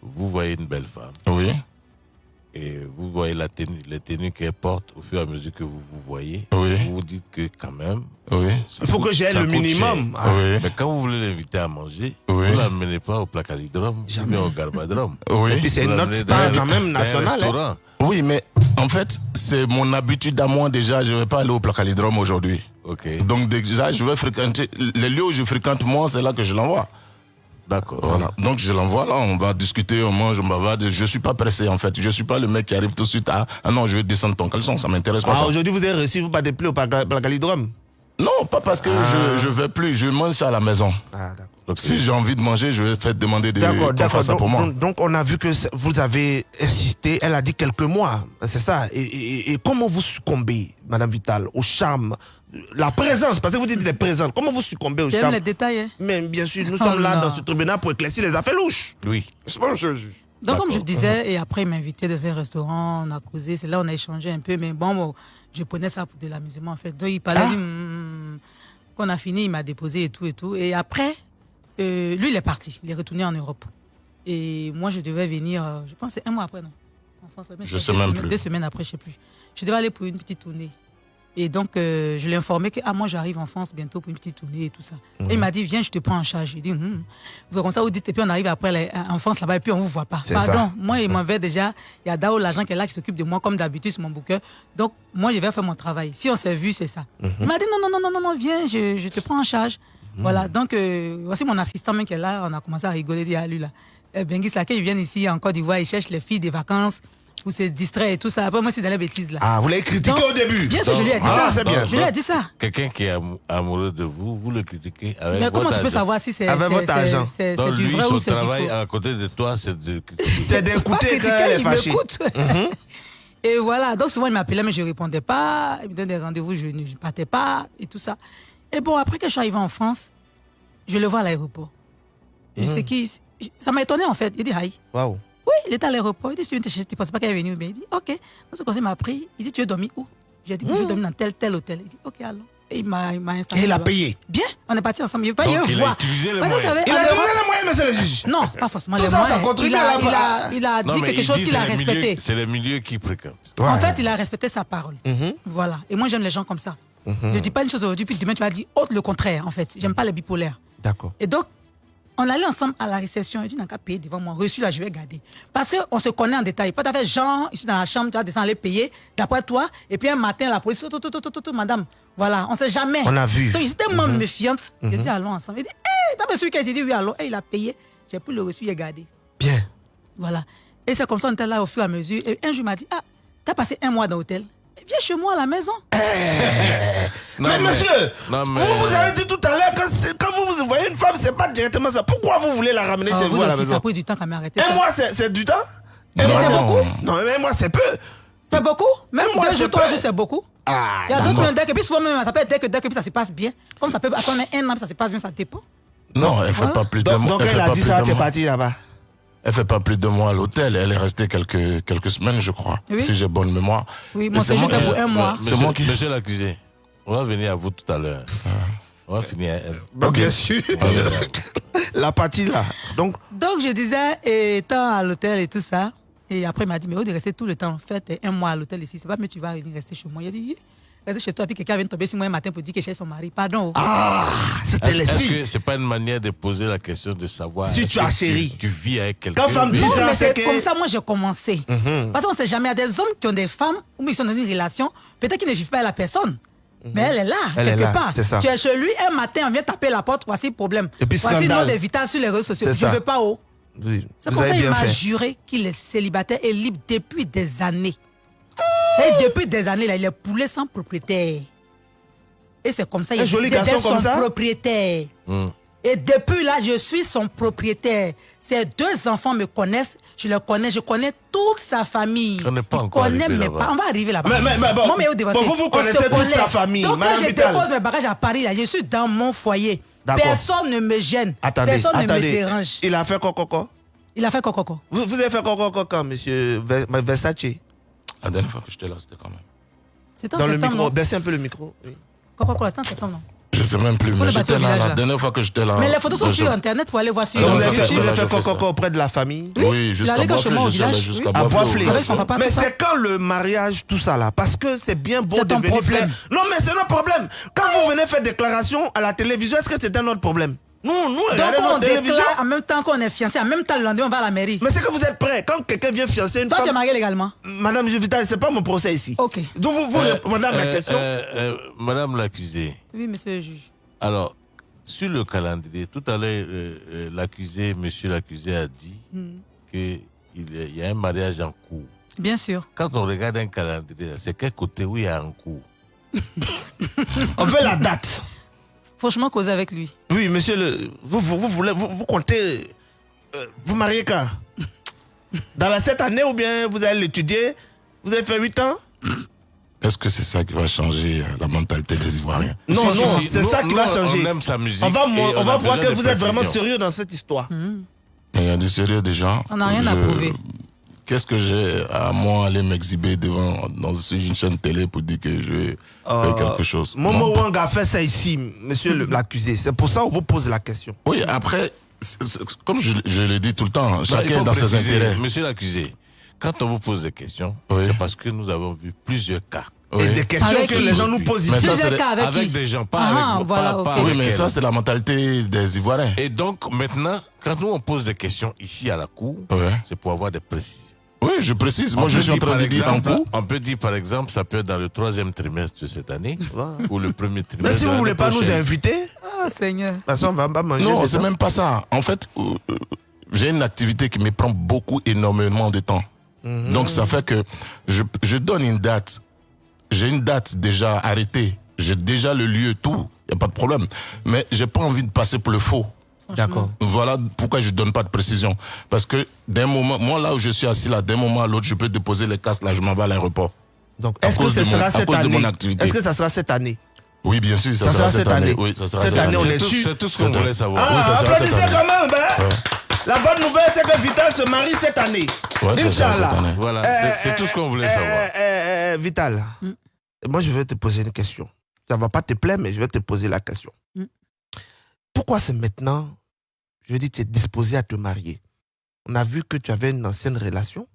B: Vous voyez une belle femme.
C: Oui.
B: Et vous voyez la tenue, les tenues qu'elle porte au fur et à mesure que vous vous voyez.
C: Oui.
B: Vous vous dites que quand même.
C: Oui.
A: Il faut que j'ai le minimum.
B: Ah. Oui. Mais quand vous voulez l'inviter à manger, vous ne l'amenez pas au placalidrome, mais au garbadrome.
C: Oui.
A: Et puis c'est notre star quand même national. Hein.
C: Oui, mais en fait, c'est mon habitude à moi déjà. Je ne vais pas aller au placalidrome aujourd'hui.
B: Ok.
C: Donc déjà, je vais fréquenter les lieux où je fréquente moi, c'est là que je l'envoie.
B: D'accord.
C: Voilà. Donc je l'envoie là, on va discuter, on mange, on va. Je suis pas pressé en fait. Je suis pas le mec qui arrive tout de suite à ah non, je vais descendre ton caleçon, ça m'intéresse pas.
A: Ah aujourd'hui vous avez reçu vous pas de plus au placalidrome
C: Non, pas parce que je je vais plus, je mange ça à la maison.
A: Ah d'accord.
C: Donc, si j'ai envie de manger, je vais faire demander de faire ça pour moi.
A: Donc, on a vu que vous avez insisté, elle a dit quelques mois, c'est ça. Et, comment vous succombez, Madame Vital, au charme, la présence, parce que vous dites les présentes, comment vous succombez au charme
D: les détails. Hein.
A: Mais bien sûr, nous sommes là dans ce tribunal pour éclaircir les affaires louches.
B: Oui.
A: C'est pas monsieur le juge.
D: Donc, comme je disais, et après, il m'a invité dans un restaurant, on a causé, c'est là on a échangé un peu, mais bon, je prenais ça pour de l'amusement, en fait. Donc, il parlait, ah. Hmm, qu'on a fini, il m'a déposé et tout et tout. Et après, euh, lui, il est parti. Il est retourné en Europe. Et moi, je devais venir, euh, je pense, un mois après, non?
C: En France, je sais même plus.
D: Deux semaines après, je sais plus. Je devais aller pour une petite tournée. Et donc, euh, je l'ai informé que ah, moi, j'arrive en France bientôt pour une petite tournée et tout ça. Et il mhm. m'a dit, viens, je te prends en charge. J'ai dit, vous comme ça, vous dites, et puis on arrive après en France là-bas, et puis on vous voit pas. Pardon, moi, il m'avait déjà, il y a Dao, l'agent qui est là, qui s'occupe de moi, comme d'habitude, sur mon bouquin. Donc, moi, je vais faire mon travail. Si on s'est vu, c'est ça. Mhm. Il m'a dit, non, non, non, non, non, viens, je, je te prends en charge. Voilà, donc euh, voici mon assistant même qui est là, on a commencé à rigoler, dire à lui là. Eh, Benguis là, il vient ici en Côte d'Ivoire, il cherche les filles des vacances pour se distraire et tout ça. Après, moi, c'est dans les bêtises là.
A: Ah, vous l'avez critiqué au début
D: Bien sûr, je lui ai dit ah, ça. Bien. Je lui ai dit ça.
B: Quelqu'un qui est amoureux de vous, vous le critiquez avec
D: Mais comment tu peux savoir si c'est
A: votre
D: du vrai ou c'est du faux?
B: travail à côté de toi, c'est de
A: C'est d'écouter
D: quand il m'écoute. Mhm. Et voilà, donc souvent il m'appelait, mais je ne répondais pas. Il me donnait des rendez-vous, je ne partais pas et tout ça. Et bon, après que je suis arrivé en France, je le vois à l'aéroport. Mmh. qui, ça m'a étonné en fait. Il dit Aïe.
A: Waouh.
D: Oui, il était à l'aéroport. Il dit Tu ne penses pas qu'elle est venue Il dit Ok. Donc, ce conseil m'a pris. Il dit Tu veux dormir où? J'ai dit Je veux mmh. dormir dans tel, tel hôtel. Il dit Ok, alors. Et il m'a installé.
A: Et il a payé
D: Bien, on est parti ensemble. Il veut pas
B: voir.
D: Il a
B: utilisé les moyens.
A: il a utilisé les moyens, monsieur le juge.
D: Non, pas forcément les moyens. Ça contribue il a, à la... il a, il a dit quelque chose qu'il a respecté.
B: C'est le milieu qui fréquente.
D: En fait, il a respecté sa parole. Mmh. Voilà. Et moi, j'aime les gens comme ça. Je ne dis pas une chose aujourd'hui, puis demain, tu vas dire autre le contraire, en fait. J'aime pas les bipolaires.
A: D'accord.
D: Et donc, on allait ensemble à la réception. Et tu n'as qu'à payer devant moi? Reçu là, je vais garder. Parce qu'on se connaît en détail. Pas fait Jean, ici dans la chambre, tu vas descendre, aller payer, d'après toi. Et puis un matin, la police, tout, tout, tout, tout, tout, madame. Voilà, on sait jamais.
A: On a vu.
D: Donc, j'étais tellement mm méfiante. Mm J'ai dit, allons ensemble. Il dit, hé, t'as pas celui qui a dit, oui, allons. Et il a payé. J'ai pris le reçu, il a gardé.
A: Bien.
D: Voilà. Et c'est comme ça, on était là au fur et à mesure. Et un jour, il m'a dit, ah, t'as passé un mois dans l'hôtel viens chez moi à la maison. Eh.
A: mais, monsieur, vous vous avez dit tout à l'heure que quand vous, vous voyez une femme, c'est pas directement ça. Pourquoi vous voulez la ramener ah, chez vous, à la maison Ça
D: a pris du temps m'arrêter.
A: Et moi, c'est du temps?
D: Et moi, c'est beaucoup?
A: Non, mais moi, c'est peu.
D: C'est beaucoup? Même moi, deux jours, trois jours, c'est beaucoup? Ah, Il y a d'autres même dès que puis souvent même ça peut être dès que dès que ça se passe bien. Comme ça peut attendre un an, ça se passe bien, ça dépend.
C: Non, elle ne fait pas plus de.
A: Donc elle a dit ça, tu es parti là-bas.
C: Elle fait pas plus de mois à l'hôtel. Elle est restée quelques, quelques semaines, je crois, si j'ai bonne mémoire.
D: Oui, moi, c'est juste pour un mois.
B: C'est moi qui. Monsieur l'accusé, on va venir à vous tout à l'heure. On va finir à elle.
A: Bah, Bien sûr. la partie là. Donc,
D: Donc, je disais, étant à l'hôtel et tout ça, et après, il m'a dit, mais où de rester tout le temps En fait, un mois à l'hôtel ici, c'est pas, mais tu vas venir rester chez moi. Il a dit, rester chez toi, puis quelqu'un vient tomber sur moi un matin pour dire que chez son mari. Pardon.
A: Ah, c'était
B: Est-ce
A: les
B: est-ce
A: filles.
B: que c'est pas une manière de poser la question de savoir
A: Si
B: est-ce
A: tu as chéri.
B: tu, vis avec quelqu'un
A: Quand femme dit
D: Non,
A: ça,
D: mais
A: c'est que-
D: comme ça, moi, j'ai commencé.
A: Mhm.
D: Parce qu'on sait jamais, il y a des hommes qui ont des femmes, ou ils sont dans une relation, peut-être qu'ils ne vivent pas avec la personne. Mais elle est là,
A: Elle est
D: quelque
A: là,
D: part.
A: c'est ça.
D: Tu es chez lui, un matin, on vient taper la porte, voici le problème.
A: Et puis
D: voici le nom de Vital sur les réseaux sociaux. Je ne veux pas haut.
A: Oui,
D: C'est pour ça qu'il m'a juré qu'il est célibataire et libre depuis des années. Et depuis des années, là, il est poulet sans propriétaire. Et c'est comme ça,
A: Un
D: il
A: joli garçon comme
D: son
A: ça
D: propriétaire.
B: Hmm.
D: Et depuis là, je suis son propriétaire. Ses deux enfants me connaissent, je le connais, je connais toute sa famille.
B: On n'est pas encore
D: connaît mes parents. On va arriver là-bas.
A: Mais- mais- mais bon,
D: Moi, mais
A: bon, vous, vous
D: on
A: connaissez
D: se
A: toute
D: connaît.
A: sa famille,
D: Donc,
A: Madame
D: quand je
A: Vital.
D: dépose mes bagages à Paris, là, je suis dans mon foyer.
A: D'accord.
D: Personne ne me gêne.
A: Attendez,
D: Personne ne me dérange.
A: Il a fait quoi, quoi, quoi
D: Il a fait quoi, quoi, quoi
A: vous, vous avez fait quoi, quoi, quoi, quand, monsieur Ver- Versace?
C: La dernière fois que j'étais là, c'était quand même.
D: C'est en
A: Dans le
D: septembre,
A: micro.
D: non
A: Baissez un peu le micro. oui.
D: Quoi, quoi, quoi, c'est en septembre, non
C: Je sais même plus, mais
D: le
C: j'étais là, la
D: là.
C: dernière fois que j'étais là.
D: Mais les photos sont
C: je-
D: sur Internet pour aller voir sur
A: vous avez
C: fait
A: quoi, auprès de la famille?
C: Oui, jusqu'à Boisflé, je suis allé jusqu'à Boisflé.
A: Boisflé.
D: Avec son papa,
A: Mais c'est quand le mariage, tout ça là? Parce que c'est bien beau
D: C'est
A: de venir
D: problème.
A: faire. Non, mais c'est notre problème. Quand vous venez faire déclaration à la télévision, est-ce que c'est un autre problème? Nous, nous,
D: Donc, on déclare en même temps qu'on est fiancé, en même temps, le lendemain, on va à la mairie.
A: Mais c'est que vous êtes prêts. Quand quelqu'un vient fiancer une
D: Toi, tu es
A: femme.
D: marié légalement
A: Madame Vital, c'est pas mon procès ici.
D: Ok.
A: Donc vous, vous
B: Euh,
A: ma
B: euh,
A: question.
B: euh, euh, Madame l'accusée,
D: Oui, monsieur le juge.
B: alors, sur le calendrier, tout à l'heure, euh, euh, l'accusé, monsieur l'accusé a dit
D: Hmm.
B: qu'il y a un mariage en cours.
D: Bien sûr.
B: Quand on regarde un calendrier, c'est quel côté où il y a en cours?
A: On veut la date.
D: Franchement, causer avec lui.
A: Oui, monsieur le. Vous, vous, vous voulez. Vous, vous comptez. euh, vous mariez quand? Dans la cette année ou bien vous allez l'étudier? Vous avez fait 8 ans?
C: Est-ce que c'est ça qui va changer euh, la mentalité des Ivoiriens?
A: Non,
B: Si,
A: non,
B: si, si.
A: c'est ça qui
B: nous,
A: va changer.
B: On aime sa musique.
A: On va, on va voir que vous êtes vraiment sérieux dans cette histoire.
C: Il y a du sérieux des gens.
D: On n'a rien à prouver.
C: Qu'est-ce que j'ai à moi aller m'exhiber devant dans une chaîne télé pour dire que je vais faire quelque chose?
A: Momo
C: Non.
A: Wang a fait ça ici, monsieur l'accusé. C'est pour ça qu'on vous pose la question.
C: Oui, après, c'est- c'est- comme je, je le dis tout le temps, chacun dans ses intérêts.
B: Monsieur l'accusé, quand on vous pose des questions,
C: Oui.
B: c'est parce que nous avons vu plusieurs cas.
C: Oui.
A: Et des questions
D: Avec
A: que les gens nous posent
C: Mais
A: ici.
D: avec,
B: Avec des gens, pas
D: Ah,
B: avec
D: voilà,
B: pas-
D: ok.
B: pas
C: Oui,
B: avec
C: mais
B: elle.
C: ça, c'est la mentalité des Ivoiriens.
B: Et donc, maintenant, quand nous on pose des questions ici à la cour,
C: Ouais.
B: c'est pour avoir des précisions.
C: Oui, je précise. Moi,
B: On
C: je suis en train de dire en
B: exemple-
C: cours.
B: On peut dire, par exemple, ça peut être dans le troisième trimestre de cette année ou le premier trimestre.
A: Mais si
B: de
A: vous
B: l'année
A: voulez pas nous inviter, de
D: Ah, Seigneur.
A: toute façon, on va pas manger.
C: Non, c'est même pas ça. En fait, euh, euh, j'ai une activité qui me prend beaucoup, énormément de temps.
A: Mhm.
C: Donc, ça fait que je, je donne une date. J'ai une date déjà arrêtée. J'ai déjà le lieu, tout. Il n'y a pas de problème. Mais j'ai pas envie de passer pour le faux.
A: D'accord.
C: Voilà pourquoi je donne pas de précision. Parce que d'un moment, moi là où je suis assis là, d'un moment à l'autre, je peux déposer les casques là, je m'en vais à l'aéroport.
A: Donc, est-ce que ce
C: de mon-
A: sera
C: à
A: cette
C: cause de mon
A: année?
C: activité.
A: Est-ce que ça sera cette année?
C: Oui, bien sûr, ça,
A: Ça
C: sera,
A: sera cette année.
C: Oui, ça sera
A: Cette année, on
C: année.
A: est sûr.
B: C'est tout ce qu'on voulait savoir.
C: Oui, ça
A: Ah,
C: sera cette
A: applaudissez
C: année.
A: quand même, hein La bonne nouvelle, c'est que Vital se marie cette année.
C: Ouais, cette
A: Inch'Allah.
C: année.
B: Voilà,
A: Euh,
B: c'est- tout ce qu'on voulait
A: euh,
B: savoir.
A: euh, Vital,
D: Mm.
A: moi je vais te poser une question. Ça va pas te plaire, mais je vais te poser la question.
D: Mm.
A: Pourquoi c'est maintenant, je veux dire, tu es disposé à te marier? On a vu que tu avais une ancienne relation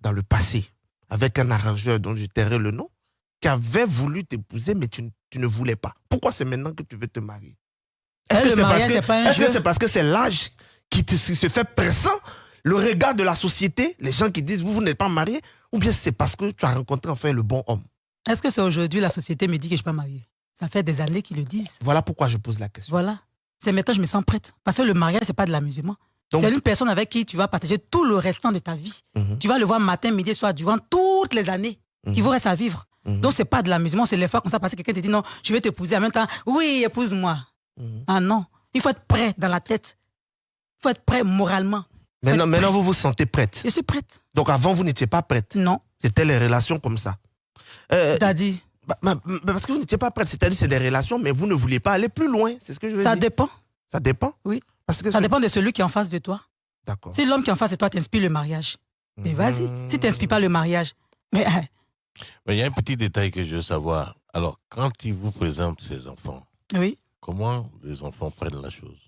A: dans le passé avec un arrangeur dont je tairai le nom, qui avait voulu t'épouser, mais tu, ne- tu ne voulais pas. Pourquoi c'est maintenant que tu veux te marier? Est-ce que c'est parce que
D: c'est
A: parce que l'âge qui se fait pressant, le regard de la société, les gens qui disent vous, vous n'êtes pas marié, ou bien c'est parce que tu as rencontré enfin le bon homme?
D: Est-ce que c'est aujourd'hui la société me dit que je ne suis pas mariée? Ça fait des années qu'ils le disent.
A: Voilà pourquoi je pose la question.
D: Voilà. C'est maintenant que je me sens prête. Parce que le mariage, c'est pas de l'amusement. C'est une personne avec qui tu vas partager tout le restant de ta vie.
A: Mhm.
D: Tu vas le voir matin, midi, soir, durant toutes les années
A: Mhm.
D: qu'il vous reste à vivre.
A: Mhm.
D: Donc, c'est pas de l'amusement, c'est les fois comme ça, parce que quelqu'un te dit non, je vais t'épouser en même temps. Oui, épouse-moi.
A: Mhm.
D: Ah non. Il faut être prêt dans la tête. Il faut être prêt moralement.
A: Maintenant, vous vous sentez prête.
D: Je suis prête.
A: Donc avant, vous n'étiez pas prête.
D: Non.
A: C'était les relations comme ça. Euh,
D: T'as dit.
A: Bah, bah, bah, parce que vous n'étiez pas prête. C'est-à-dire c'est des relations, mais vous ne vouliez pas aller plus loin. C'est ce que je veux
D: Ça
A: dire.
D: dépend.
A: Ça dépend
D: Oui.
A: Parce que
D: Ça dépend de celui qui est en face de toi.
A: D'accord.
D: Si l'homme qui est en face de toi t'inspire le mariage, mais vas-y. Si t'inspires pas le mariage, mais hein,
B: Mais il y a un petit détail que je veux savoir. Alors, quand il vous présente ses enfants,
D: oui.
B: comment les enfants prennent la chose?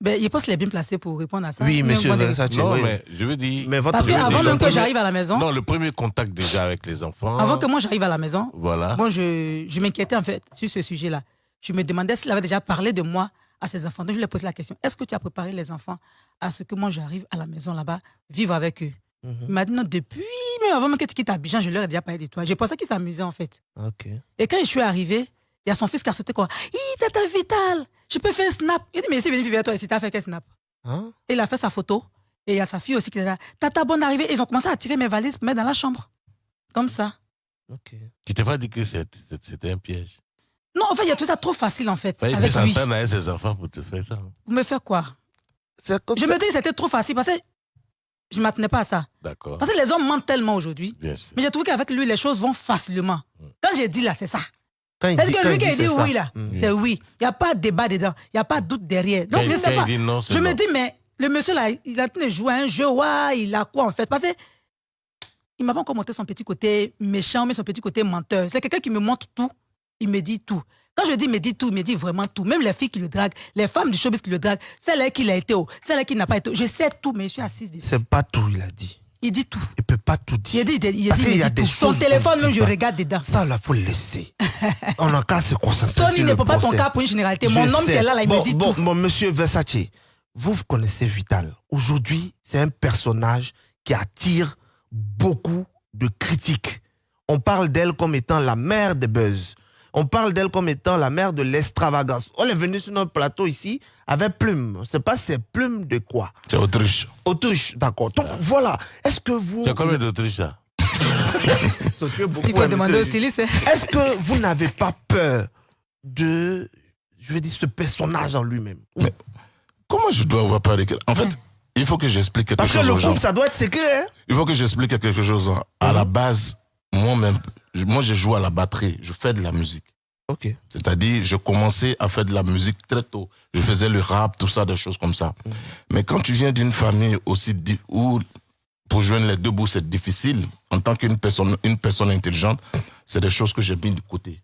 D: Ben, je pense qu'il est bien placé pour répondre à ça.
A: Oui, monsieur
B: Non, mais je veux dire.
D: Mais votre Parce qu'avant même que j'arrive à la maison.
B: Non, le premier contact déjà avec les enfants.
D: Avant que moi j'arrive à la maison.
B: Voilà.
D: Bon, je, je m'inquiétais en fait sur ce sujet-là. Je me demandais s'il avait déjà parlé de moi à ses enfants. Donc je lui ai posé la question est-ce que tu as préparé les enfants à ce que moi j'arrive à la maison là-bas, vivre avec eux? Mhm. Maintenant, depuis, mais avant même que tu quittes Abidjan, je leur ai déjà parlé de toi. J'ai pensé qu'ils s'amusaient en fait.
A: Ok.
D: Et quand je suis arrivé, il y a son fils qui a sauté quoi. Hi, tata Vital, je peux faire un snap. Il dit, mais c'est venu vivre avec toi ici, t'as fait quel snap hein? Et il a fait sa photo. Et il y a sa fille aussi qui est là. Tata, bonne arrivée. Ils ont commencé à tirer mes valises pour mettre dans la chambre. Comme ça.
B: Ok. Qui t'a pas dit que c'était un piège?
D: Non, en fait, il y a tout ça trop facile en fait.
B: avec lui. avec ses enfants pour te faire ça.
D: Vous me faire quoi? Je me dis que c'était trop facile parce que je ne m'attendais pas à ça.
B: D'accord.
D: Parce que les hommes mentent tellement aujourd'hui. Mais j'ai trouvé qu'avec lui, les choses vont facilement. Hmm. Quand j'ai dit là, c'est ça. C'est que lui qui a dit, oui, là, mm. c'est oui. Il n'y a pas de débat dedans. Il n'y a pas de doute derrière. Donc, je sais pas. je me dis, mais le monsieur là, il a tenu jouer un jeu. Ouais, il a quoi en fait? Parce que il m'a pas encore montré son petit côté méchant, mais son petit côté menteur. C'est quelqu'un qui me montre tout. Il me dit tout. Quand je dis il me dit tout, il me dit vraiment tout. Même les filles qui le draguent, les femmes du showbiz qui le draguent, celle-là qui l'a été haut, celle-là qui n'a pas été haut. Je sais tout, mais je suis assise dessus.
A: C'est pas tout, il a dit.
D: Il dit tout.
A: Il peut pas tout dire.
D: Il dit, il dit, il dit, tout. Son téléphone, même, je regarde dedans.
A: Ça, là, faut le laisser. On a qu'à se concentrer
D: Tony ne peut pas ton cas pour une généralité. Mon homme qui est là, là, il
A: bon,
D: me dit
A: bon,
D: tout.
A: Bon, monsieur Versace, vous, vous connaissez Vital. Aujourd'hui, c'est un personnage qui attire beaucoup de critiques. On parle d'elle comme étant la mère des buzz. On parle d'elle comme étant la mère de l'extravagance. On est venu sur notre plateau ici avec plume. C'est pas ces plumes de quoi
C: C'est Autriche.
A: Autriche, d'accord. Donc voilà. Est-ce que vous.
B: C'est combien d'Autriche là
D: Il faut demander au styliste.
A: Est-ce que vous n'avez pas peur de, je veux dire, ce personnage en lui-même?
C: Mais comment je dois avoir peur de En fait, il faut que j'explique quelque chose.
A: Parce que le groupe, ça doit être secret. Hein?
C: Il faut que j'explique quelque chose. À la base, moi-même, moi, je joue à la batterie, je fais de la musique.
A: Ok.
C: C'est-à-dire, je commençais à faire de la musique très tôt. Je faisais le rap, tout ça, des choses comme ça. Mm. Mais quand tu viens d'une famille aussi où pour joindre les deux bouts, c'est difficile. En tant qu'une personne, une personne intelligente, c'est des choses que j'ai mis de côté.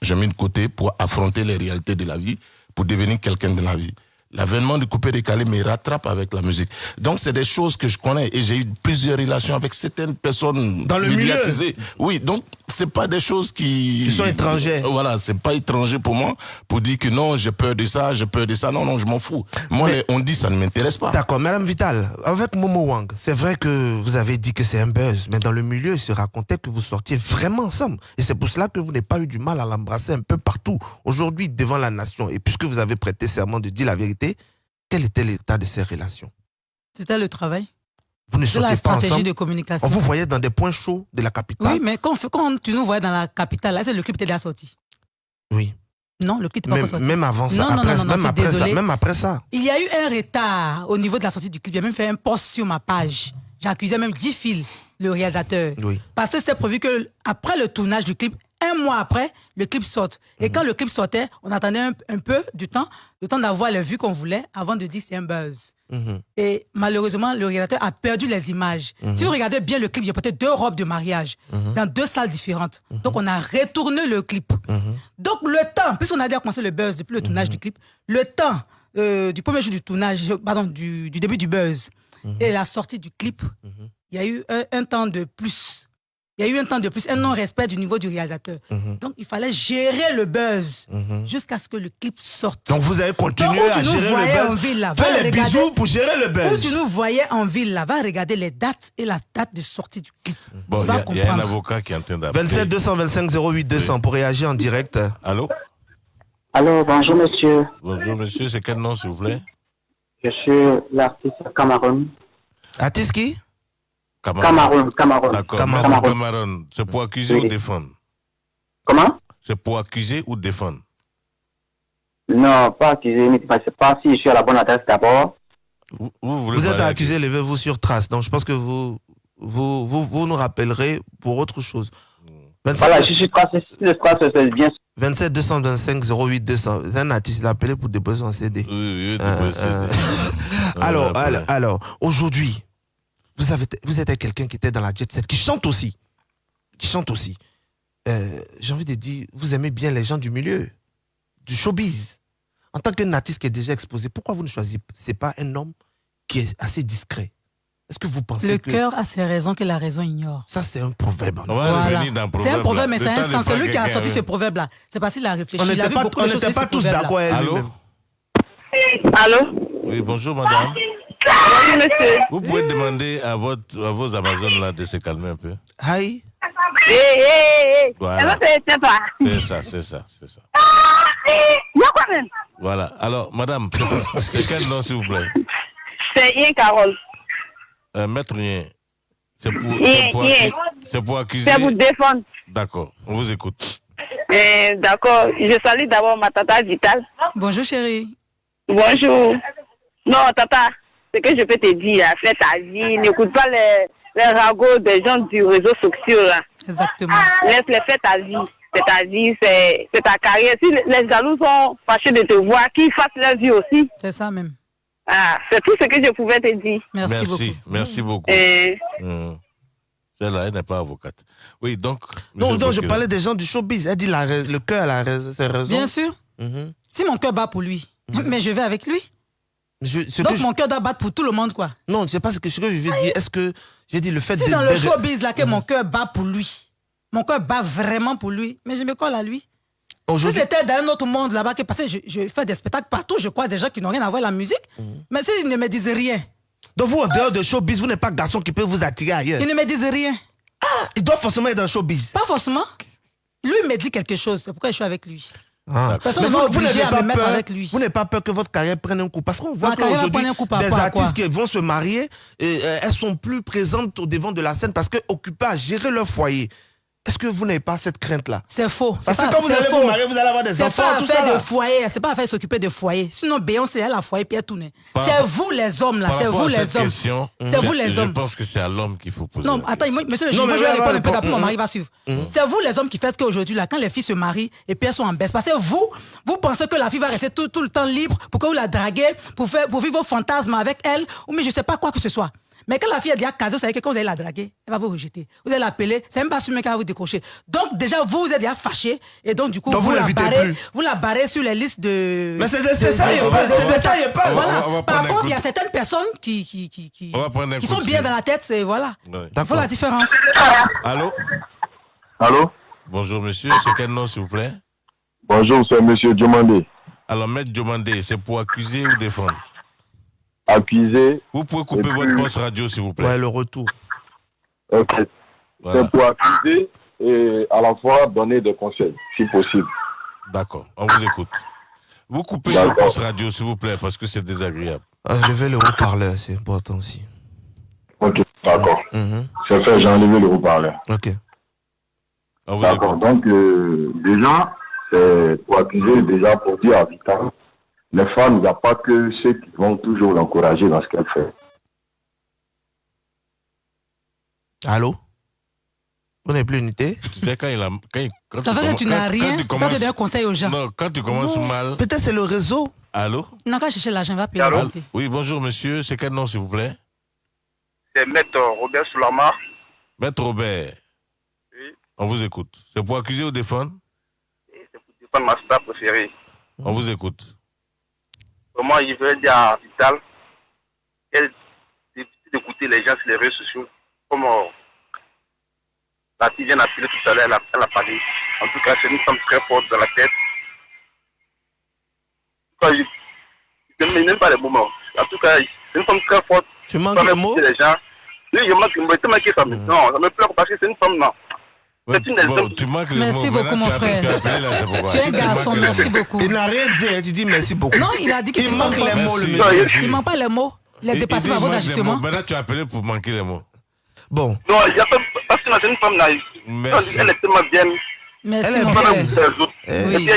C: J'ai mis de côté pour affronter les réalités de la vie, pour devenir quelqu'un de la vie l'avènement du coupé décalé me rattrape avec la musique. Donc c'est des choses que je connais et j'ai eu plusieurs relations avec certaines personnes
A: dans le médiatisées.
C: Oui, donc c'est pas des choses qui,
A: qui sont étrangères.
C: Voilà, c'est pas étranger pour moi pour dire que non, j'ai peur de ça, j'ai peur de ça. Non, non, je m'en fous. Moi, on dit ça ne m'intéresse pas.
A: D'accord, Madame Vital, avec Momo Wang, c'est vrai que vous avez dit que c'est un buzz, mais dans le milieu, il se racontait que vous sortiez vraiment ensemble. Et c'est pour cela que vous n'avez pas eu du mal à l'embrasser un peu partout. Aujourd'hui, devant la nation, et puisque vous avez prêté serment de dire la vérité, quel était l'état de ces relations?
D: C'était le travail.
A: Vous ne sortiez
D: la stratégie de communication.
A: On vous voyait dans des points chauds de la capitale.
D: Oui, mais quand, quand tu nous voyais dans la capitale, là, c'est le clip était déjà sorti.
A: Oui.
D: Non, le clip n'est pas sorti.
A: Même avant ça, non, après, non, non, même, après ça même après ça.
D: Il y a eu un retard au niveau de la sortie du clip. J'ai même fait un post sur ma page. J'accusais même Guy Phil, le réalisateur.
A: Oui.
D: Parce que c'était prévu que après le tournage du clip, un mois après, le clip sorte. Et quand le clip sortait, on attendait un, peu du temps, le temps d'avoir les vues qu'on voulait avant de dire c'est un buzz.
A: Mhm.
D: Et malheureusement, le réalisateur a perdu les images.
A: Mhm.
D: Si vous regardez bien le clip, il y a peut-être deux robes de mariage
A: mhm.
D: dans deux salles différentes. Donc on a retourné le clip. Donc le temps, puisqu'on a déjà commencé le buzz depuis le tournage du clip, le temps euh, du premier jour du tournage, pardon, du, début du buzz et la sortie du clip, il y a eu un temps de plus il y a eu un temps de plus, un non-respect du niveau du réalisateur.
A: Mhm.
D: Donc, il fallait gérer le buzz
A: mhm.
D: jusqu'à ce que le clip sorte.
A: Donc, vous avez continué à gérer le buzz. En ville, là, Fais les bisous pour gérer le buzz.
D: Où tu nous voyais en ville, là, va regarder les dates et la date de sortie du clip.
B: Bon, il y, a un avocat qui est en train d'appeler.
A: 27 225 08 200 pour réagir en direct.
B: Allô?
K: Allô, bonjour monsieur.
B: Bonjour monsieur, c'est quel nom s'il vous plaît?
K: Je suis l'artiste Cameroun.
A: Artiste qui?
K: Cameroun. Cameroun.
B: D'accord. Cameroun. C'est pour accuser ou défendre?
K: Comment?
B: C'est pour accuser ou défendre?
K: Non, pas accuser, mais je ne sais pas si je suis à la bonne adresse d'abord.
A: Vous, vous, êtes accusé, levez-vous sur trace. Donc je pense que vous, vous, vous, vous nous rappellerez pour autre chose.
K: 27, voilà, je suis trace, trace, c'est bien.
A: 27 225 08 200. C'est un artiste, il a appelé pour des besoins CD.
B: Oui, oui, euh, euh,
A: alors, alors, alors aujourd'hui, vous, avez, vous êtes quelqu'un qui était dans la jet set, qui chante aussi. Qui chante aussi. Euh, j'ai envie de dire, vous aimez bien les gens du milieu. du showbiz. En tant qu'un artiste qui est déjà exposé, pourquoi vous ne choisissez pas un homme qui est assez discret? Est-ce que vous pensez
D: Le
A: que...
D: cœur a ses raisons que la raison ignore.
A: Ça, c'est un proverbe.
D: Voilà. C'est un proverbe, mais c'est un sens. C'est lui qui a sorti ce proverbe-là. C'est pas s'il a réfléchi.
A: On n'était
D: vu
A: pas, on pas tous d'accord avec
B: Allô?
L: Allô
B: Oui, bonjour madame.
L: Oui, monsieur.
B: Vous pouvez demander à, votre, à vos Amazones là de se calmer un peu.
A: Hi.
L: Hé, hé, hé.
B: C'est ça, c'est ça, c'est ça.
L: Il y a quoi même?
B: Voilà. Alors, madame, c'est- quel nom s'il vous plaît?
L: C'est Yen Carole.
B: euh, Maître Rien. C'est pour, pour, pour accuser.
L: C'est pour défendre.
B: D'accord, on vous écoute.
L: Eh, D'accord. Je salue d'abord ma tata Vitale.
D: Bonjour chérie.
L: Bonjour. Non, tata, ce que je peux te dire, fais ta vie. N'écoute pas les, les ragots des gens du réseau social. Là.
D: Exactement.
L: Laisse-les faire ta vie. C'est ta vie, c'est c'est ta carrière. Si les- jaloux sont fâchés de te voir, qu'ils fassent leur vie aussi.
D: C'est ça même.
L: Ah, c'est tout ce que je pouvais te dire.
D: Merci,
B: merci,
D: beaucoup.
B: merci beaucoup.
L: Et
B: Hum. Celle-là, elle n'est pas avocate. Oui, donc.
A: Non, non, je parlais des gens du showbiz. Elle dit la, le cœur a la rais- ses raisons.
D: Bien sûr.
A: Mhm.
D: Si mon cœur bat pour lui, mais je vais avec lui.
A: Je- ce
D: Donc
A: que je-
D: mon cœur doit battre pour tout le monde, quoi.
A: Non, je sais pas ce que, ce que je veux dire. Est-ce que j'ai dit le fait
D: Si
A: de-
D: dans le showbiz là que mon cœur bat pour lui, mon cœur bat vraiment pour lui, mais je me colle à lui. Si c'était dans un autre monde là-bas, que parce que je, je fais des spectacles partout, je croise des gens qui n'ont rien à voir avec la musique, mais s'ils ne me disent rien,
A: Donc vous, en dehors de showbiz, vous n'êtes pas garçon qui peut vous attirer ailleurs.
D: ils ne me disent rien.
A: Il doit forcément être dans le showbiz.
D: Pas forcément. Lui me dit quelque chose, c'est pourquoi je suis avec lui.
A: Ah.
D: Personne
A: Mais
D: ne va obliger à
A: pas
D: me mettre
A: peur-
D: avec lui.
A: Vous n'avez pas peur que votre carrière prenne un coup Parce qu'on voit qu'aujourd'hui, des artistes qui vont se marier, et, euh, elles sont plus présentes au devant de la scène parce qu'occupées à gérer leur foyer. Est-ce que vous n'avez pas cette crainte-là?
D: C'est faux.
A: Parce
D: C'est
A: que
D: pas-
A: quand vous
D: c'est
A: allez
D: faux.
A: vous marier, vous allez avoir des
D: C'est
A: enfants,
D: pas
A: tout
D: affaire
A: ça. là.
D: de foyer, c'est pas affaire de s'occuper de foyer. Sinon, Beyoncé, elle a foyer puis elle tourne.
B: Par
D: C'est vous les hommes là, c'est vous
B: à
D: les hommes. C'est vous
B: je-
D: les
B: Je
D: hommes.
B: pense que c'est à l'homme qu'il faut poser.
D: Non, attends, moi, monsieur le
A: Non,
D: juge, moi je vais répondre un peu d'après mon
A: mm,
D: mari va suivre.
A: Mm.
D: C'est vous les hommes qui faites qu'aujourd'hui, là, quand les filles se marient et puis elles sont en baisse, parce que vous, vous pensez que la fille va rester tout, tout le temps libre pour que vous la draguez, pour, faire, pour vivre vos fantasmes avec elle, ou mais je sais pas quoi que ce soit. Mais quand la fille est déjà casée, vous savez que quand vous allez la draguer, elle va vous rejeter. Vous allez l'appeler, c'est même pas sûr qu'elle va vous décrocher. Donc déjà, vous, vous êtes déjà fâché, et donc du coup,
A: Donc,
D: vous,
A: vous
D: la barrez,
A: plus.
D: vous la barrez sur les listes de...
A: Mais c'est de- c'est
D: de-
A: ça,
D: de-
A: il y a pas- ça, il a
D: Voilà.
B: On va- on va
D: Par contre, il y a certaines personnes qui, qui, qui, qui, qui sont bien dans la tête, c'est voilà.
B: Ouais.
D: Il faut la différence.
B: Allô?
M: Allô?
B: Bonjour monsieur, c'est quel nom s'il vous plaît?
M: Bonjour, c'est Monsieur Diomandé.
B: Alors, maître Diomandé, c'est pour accuser ou défendre?
M: Accusé.
B: Vous pouvez couper votre poste radio s'il vous plaît.
A: Ouais, le retour.
M: Ok.
B: Voilà.
M: C'est pour accuser et à la fois donner des conseils, si possible.
B: D'accord, on vous écoute. Vous coupez votre poste radio s'il vous plaît parce que c'est désagréable.
A: Ah, Levez le haut-parleur, c'est important aussi.
M: Ok, d'accord.
A: Mhm.
M: C'est fait, j'ai enlevé le haut-parleur.
A: Ok.
M: D'accord. Donc, euh, déjà, c'est pour accuser, déjà pour dire à Vital, les femmes, il n'y a pas que ceux qui vont toujours l'encourager dans ce qu'elle fait.
A: Allô? Vous n'avez plus unité
B: Tu sais, quand il a. Quand il- quand
D: Ça fait que tu n'as
B: quand-
D: rien,
B: quand tu commences-
D: qui donnes un conseil aux gens.
B: Non, quand tu commences
A: Non,
B: mal.
A: Peut-être c'est le réseau.
B: Allô?
D: Il n'a qu'à chercher l'argent, il va payer
B: Allô? Oui, bonjour monsieur, c'est quel nom s'il vous plaît?
K: C'est Maître Robert Soulama.
B: Maître Robert.
K: Oui.
B: On vous écoute. C'est pour accuser ou défendre?
K: C'est pas ma star préférée.
B: On vous écoute.
K: Vraiment, il veut dire à Vital qu'elle d'écouter les gens sur les réseaux sociaux. Comme euh, la fille vient d'appeler tout à l'heure, elle a, elle a parlé. En tout cas, c'est une femme très forte dans la tête. En tout cas, je je n'aime pas les moments. En tout cas, c'est une femme très forte.
A: Tu manques
K: même
A: mots
K: les gens. Oui, je manque, mais Non, ça me pleure parce que c'est une femme, non.
B: Bon, tu manques les
D: Merci beaucoup,
B: Maintenant,
D: mon frère.
B: tu là,
D: es un garçon, merci beaucoup.
A: Il n'a rien dit, il dit merci beaucoup.
D: Non, il a dit qu'il
A: manque les mots, le.
D: Il manque pas les mots. Il est dépassé par vos ajustements.
B: Maintenant, tu as appelé pour manquer les mots.
A: Bon.
K: Non, il y a pas, parce que c'est une femme naïve.
B: Merci.
K: Elle est tellement bien.
D: Merci,
K: Elle est
D: mon frère.
A: Eh,
K: bien.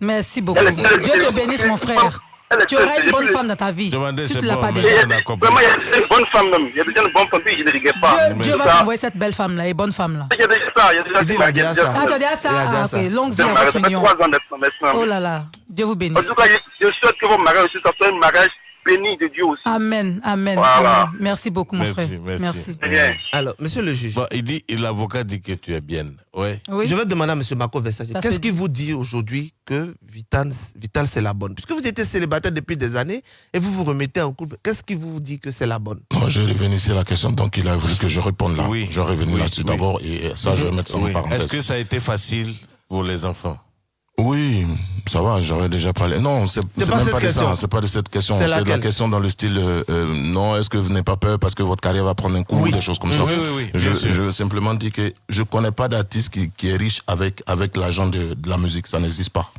D: Merci beaucoup. Dieu te bénisse, mon frère. Tu auras une bonne femme dans ta vie. Tu ne l'as
B: bon,
D: pas
B: mais
D: déjà.
K: Vraiment, il y a une bonne femme même. Il y a déjà une bonne femme, puis je ne regrette pas.
D: Dieu, Dieu va t'envoyer cette belle femme-là, et bonne femme-là.
K: Il y a déjà ça, il y a déjà
A: Il dit, il a déjà ça.
D: Ah, tu as dit à ça
A: Il a dit
D: Ah,
A: ça.
D: ok. Longue vie
K: Ça
D: à votre union.
K: trois ans maintenant, maintenant.
D: Oh là là. Dieu vous
K: En
D: bénisse.
K: tout cas, je, je souhaite que vos mariages aussi, ça soit un mariage
N: bénie de Dieu aussi.
D: Amen, amen.
N: Voilà.
D: amen. Merci beaucoup, mon frère. Merci.
A: Alors, monsieur le juge.
B: Bon, il dit, l'avocat dit que tu es bien. Ouais.
A: Je vais demander à monsieur Marco Versace, qu'est-ce qui vous dit aujourd'hui que Vital, Vital c'est la bonne? Puisque vous étiez célibataire depuis des années et vous vous remettez en couple, qu'est-ce qui vous dit que c'est la bonne?
C: Non, je ici à la question, donc il a voulu que je réponde là.
B: Oui.
C: Je reviens
B: Oui,
C: là-dessus
B: oui.
C: d'abord et ça, je vais mettre ça en
B: Oui.
C: parenthèse.
B: Est-ce que ça a été facile pour les enfants?
C: Oui, ça va, j'aurais déjà parlé. Non, c'est même pas de ça, c'est pas de cette question.
B: C'est
C: de la question dans le style, euh, euh, non, est-ce que vous n'avez pas peur parce que votre carrière va prendre un coup, des choses comme ça?
B: Oui, oui, oui,
C: Je, veux simplement dire que je connais pas d'artiste qui, qui est riche avec, avec l'argent de, de la musique, ça n'existe pas.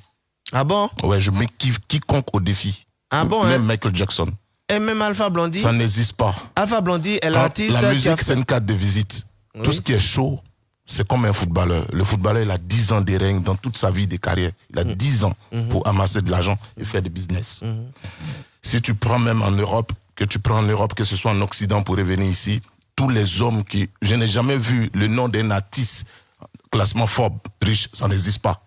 A: Ah bon?
C: Ouais, je mets qui- quiconque au défi.
A: Ah bon,
C: Même
A: hein
C: Michael Jackson.
A: Et même Alpha Blondie
C: Ça n'existe pas.
A: Alpha Blondie est l'artiste
C: La musique, c'est une carte de visite. Tout ce qui est chaud, c'est comme un footballeur. Le footballeur, il a 10 ans de règne dans toute sa vie de carrière. Il a 10 ans pour amasser de l'argent et faire du business. Si tu prends même en Europe, que tu prends en Europe, que ce soit en Occident pour revenir ici, tous les hommes qui... Je n'ai jamais vu le nom d'un artiste, classement Forbes, riche, ça n'existe pas.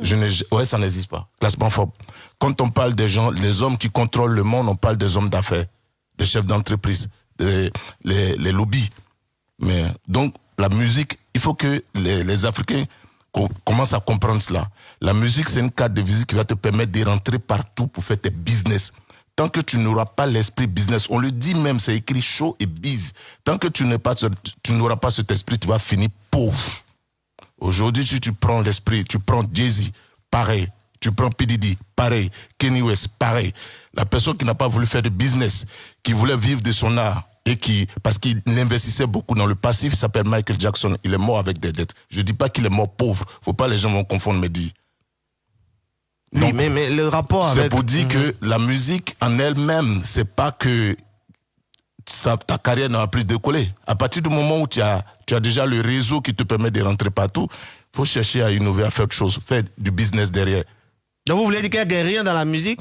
C: Je n'ai, ouais, ça n'existe pas. Classement Forbes. Quand on parle des gens, les hommes qui contrôlent le monde, on parle des hommes d'affaires, des chefs d'entreprise, des les, les lobbies. Mais donc, la musique, il faut que les, Africains co- commencent à comprendre cela. La musique, c'est une carte de visite qui va te permettre de rentrer partout pour faire tes business. Tant que tu n'auras pas l'esprit business, on le dit même, c'est écrit show et biz. Tant que tu n'es pas, tu n'auras pas cet esprit, tu vas finir pauvre. Aujourd'hui, si tu prends l'esprit, tu prends Jay-Z, pareil. Tu prends P. Diddy, pareil. Kenny West, pareil. La personne qui n'a pas voulu faire de business, qui voulait vivre de son art, et qui, parce qu'il investissait beaucoup dans le passif, il s'appelle Michael Jackson. Il est mort avec des dettes. Je dis pas qu'il est mort pauvre. Faut pas les gens vont confondre mes dits.
A: Oui, mais, mais le rapport
C: C'est
A: avec...
C: pour dire
A: Mhm.
C: que la musique en elle-même, c'est pas que ça, ta carrière n'aura plus décollé. À partir du moment où tu as, tu as déjà le réseau qui te permet de rentrer partout, faut chercher à innover, à faire autre chose, faire du business derrière.
A: Donc vous voulez dire qu'il n'y a rien dans la musique?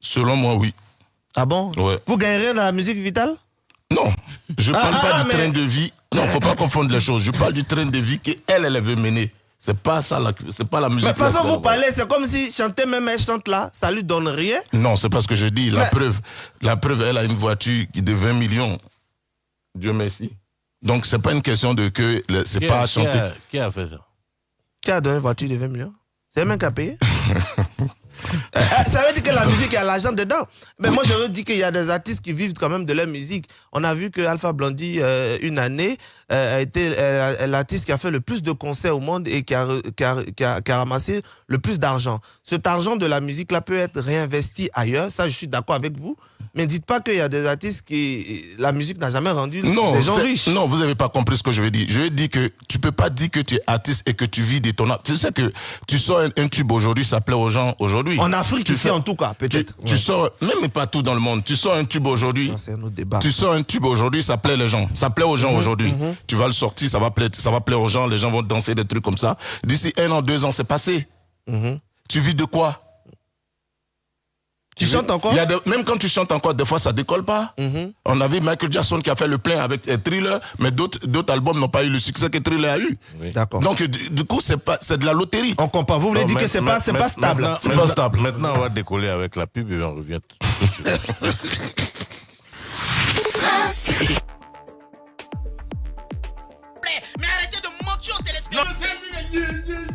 C: Selon moi, oui.
A: Ah bon
C: Ouais.
A: Vous gagnez rien dans la musique vitale
C: Non, je
A: Ah,
C: parle
A: ah,
C: pas
A: ah,
C: du
A: mais-
C: train de vie. Non, faut pas confondre les choses. Je parle du train de vie qu'elle, elle veut mener. C'est pas ça, la- c'est pas la musique.
A: Mais de toute façon, vous parlez, c'est comme si chanter même elle chante là, ça lui donne rien.
C: Non, c'est pas ce que je dis. La
A: Mais-
C: preuve, la preuve, elle a une voiture qui de 20 millions. Dieu merci. Donc c'est pas une question de que c'est
B: Qui
C: pas
B: a-
C: à
B: qui
C: chanter.
B: a- Qui a fait ça?
A: Qui a donné une voiture de 20 millions? C'est même qui a payé? ça veut dire que la musique, il y a l'argent dedans. Mais moi, je veux dire qu'il y a des artistes qui vivent quand même de leur musique. On a vu que Alpha Blondie, euh, une année, euh, a été euh, l'artiste qui a fait le plus de concerts au monde et qui a, qui a- qui a- qui a ramassé le plus d'argent. Cet argent de la musique-là peut être réinvesti ailleurs. Ça, je suis d'accord avec vous. Mais dites pas qu'il y a des artistes qui. La musique n'a jamais rendu
C: Non,
A: des gens riches.
C: non, vous avez pas compris ce que je veux dire. Je veux dire que tu peux pas dire que tu es artiste et que tu vis de ton art. Tu sais que tu sors un, un tube aujourd'hui, ça plaît aux gens aujourd'hui.
A: En Afrique,
C: Tu
A: ici,
C: sors-
A: en tout cas, peut-être.
C: Tu, tu sors, même partout dans le monde, tu sors un tube aujourd'hui.
A: C'est un autre débat.
C: Tu sors un tube aujourd'hui, ça plaît les gens. Ça plaît aux gens
A: Mhm,
C: aujourd'hui.
A: mhm.
C: Tu vas le sortir, ça va plaire, ça va plaire aux gens, les gens vont danser des trucs comme ça. D'ici un an, deux ans, c'est passé.
A: Mhm.
C: Tu vis de quoi?
A: Tu chantes encore
C: Il y a de- Même quand tu chantes encore, des fois, ça décolle pas.
A: Mhm.
C: On a vu Michael Jackson qui a fait le plein avec euh, Thriller, mais d'autres d'autres albums n'ont pas eu le succès que Thriller a eu.
A: D'accord.
C: Donc, du, du coup, c'est pas c'est de la loterie.
A: On comprend. Vous voulez
B: Non,
A: dire que c'est pas, c'est pas stable.
B: maintenant-
C: C'est pas stable.
B: Maintenant, on va décoller avec la pub et on revient tout de suite.
F: Mais arrêtez de mentir aux téléspectateurs.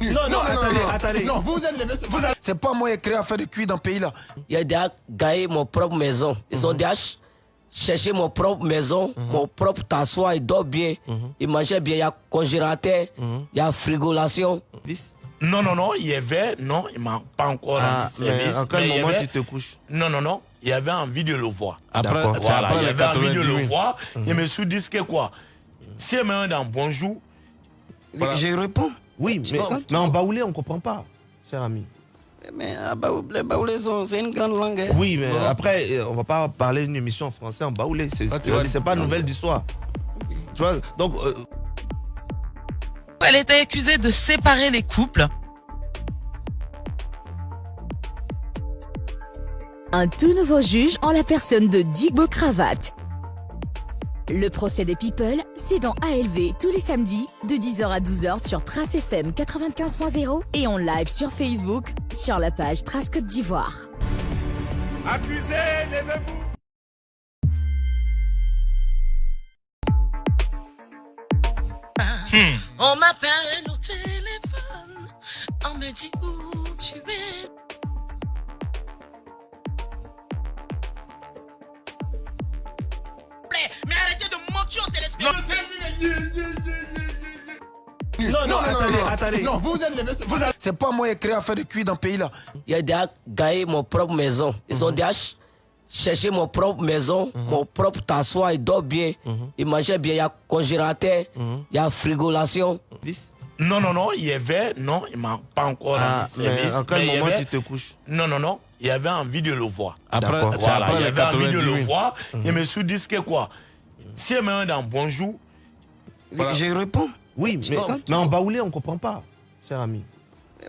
O: Non, non,
A: attendez,
O: non,
A: attendez.
O: Non, vous êtes les vous êtes- C'est pas moi qui ai créé à faire de cuir dans ce pays-là.
H: Il a déjà gagné mon propre maison. Ils ont déjà ch- cherché mon propre maison, mon propre tassoir, il dort bien, il mangeait bien, il y a congélateur, il y a frigolation.
G: Non, non, non, il y avait, non, il m'a pas encore
A: Ah,
G: rendu service.
A: mais en quel
G: il y
A: moment
G: avait-
A: tu te couches
G: Non, non, non, il y avait envie de le voir.
B: Après-
G: Voilà, il y avait envie de
B: 90
G: le
B: 000.
G: voir.
A: Mhm.
G: Je me suis dit que quoi? Si maintenant dans bonjour,
O: Je réponds.
A: Oui, mais, mais en baoulé, on comprend pas, cher ami.
O: Mais les baoulés, c'est une grande langue. hein.
A: Oui, mais après, euh, on va pas parler d'une émission en français en baoulé. C'est
B: Ah,
A: c'est pas nouvelle du soir. Tu vois, donc, euh,
F: Elle était accusée de séparer les couples.
I: Un tout nouveau juge en la personne de Digbo Cravate. Le procès des People, c'est dans ALV tous les samedis de 10h à 12h sur Trace FM 95.0 et en live sur Facebook sur la page Trace Côte d'Ivoire.
J: Levez-vous.
F: Hmm. On m'appelle au téléphone, on me dit où tu es.
P: Mais arrêtez de mentir au téléspectateur.
Q: Non, non, attendez, attendez. Non, vous êtes levé. C'est pas moi qui ai créé à faire de cuir dans le pays là.
H: Il a déjà gagné mon propre maison. Ils ont déjà ch- cherché mon propre maison, mon propre tassoir, il dort bien, il mangeait bien, il y a congélateur, il y a frigolation.
G: Non, non, non, il y avait, non, il m'a pas encore
A: Ah,
G: rendu service.
A: mais en quel moment
G: avait-
A: tu te couches
G: Non, non, non, il y avait envie de le voir.
B: Après-
G: voilà, il y avait envie de
B: 90
G: le
B: 000.
G: voir.
A: Mhm.
G: Je me suis dit que quoi? Si elle me dans bonjour,
O: Voilà. Je réponds.
A: Oui, mais,
O: Non.
A: mais en baoulé, on ne comprend pas, cher ami.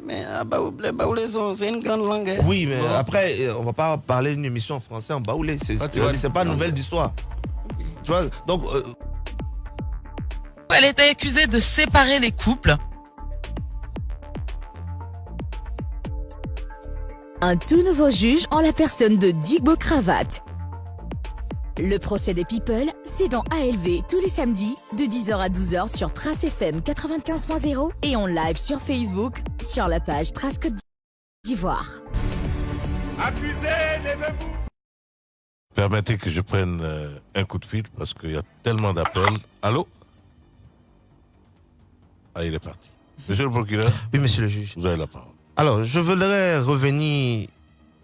O: Mais ah, les baoulés, c'est une grande langue. hein.
A: Oui, mais après, euh, on va pas parler d'une émission en français en baoulé. C'est
O: Ah, tu vois,
A: c'est pas nouvelle du soir. Tu vois, donc. euh,
F: Elle était accusée de séparer les couples.
I: Un tout nouveau juge en la personne de Digbo Cravate. Le procès des People, c'est dans ALV tous les samedis de 10h à 12h sur Trace FM 95.0 et en live sur Facebook sur la page Trace Côte d'Ivoire.
J: Levez-vous.
B: Permettez que je prenne euh, un coup de fil parce qu'il y a tellement d'appels. Allô? Ah, il est parti. Monsieur le procureur
A: Oui, monsieur le juge.
B: Vous avez la parole.
A: Alors, je voudrais revenir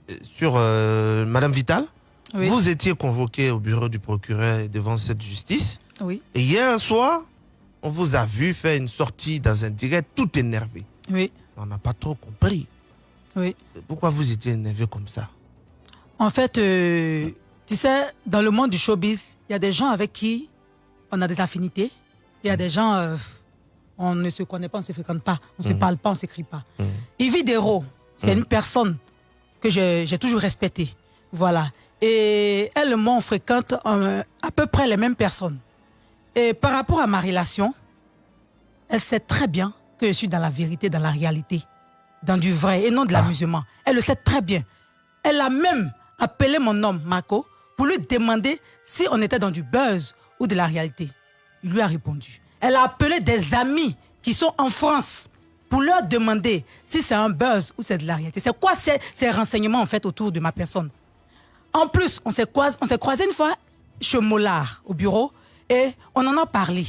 A: euh, sur euh, Madame Vital.
D: Oui.
A: Vous étiez convoqué au bureau du procureur devant cette justice.
D: Oui.
A: Et hier soir, on vous a vu faire une sortie dans un direct tout énervé.
D: Oui.
A: On n'a pas trop compris.
D: Oui.
A: Pourquoi vous étiez énervé comme ça?
D: En fait, euh, tu sais, dans le monde du showbiz, il y a des gens avec qui on a des affinités. Il y a des gens, euh, on ne se connaît pas, on ne se fréquente pas, on ne se
A: Mhm.
D: parle pas, on ne s'écrit pas. Yves Dero, c'est une personne que j'ai j'ai toujours respectée. Voilà. Et elle et moi, on fréquente euh, à peu près les mêmes personnes. Et par rapport à ma relation, elle sait très bien que je suis dans la vérité, dans la réalité, dans du vrai et non de l'amusement. Elle le sait très bien. Elle a même appelé mon homme, Marco, pour lui demander si on était dans du buzz ou de la réalité. Il lui a répondu. Elle a appelé des amis qui sont en France pour leur demander si c'est un buzz ou c'est de la réalité. C'est quoi ces, ces renseignements en fait autour de ma personne? En plus, on s'est croisé, une fois chez Mollard au bureau et on en a parlé.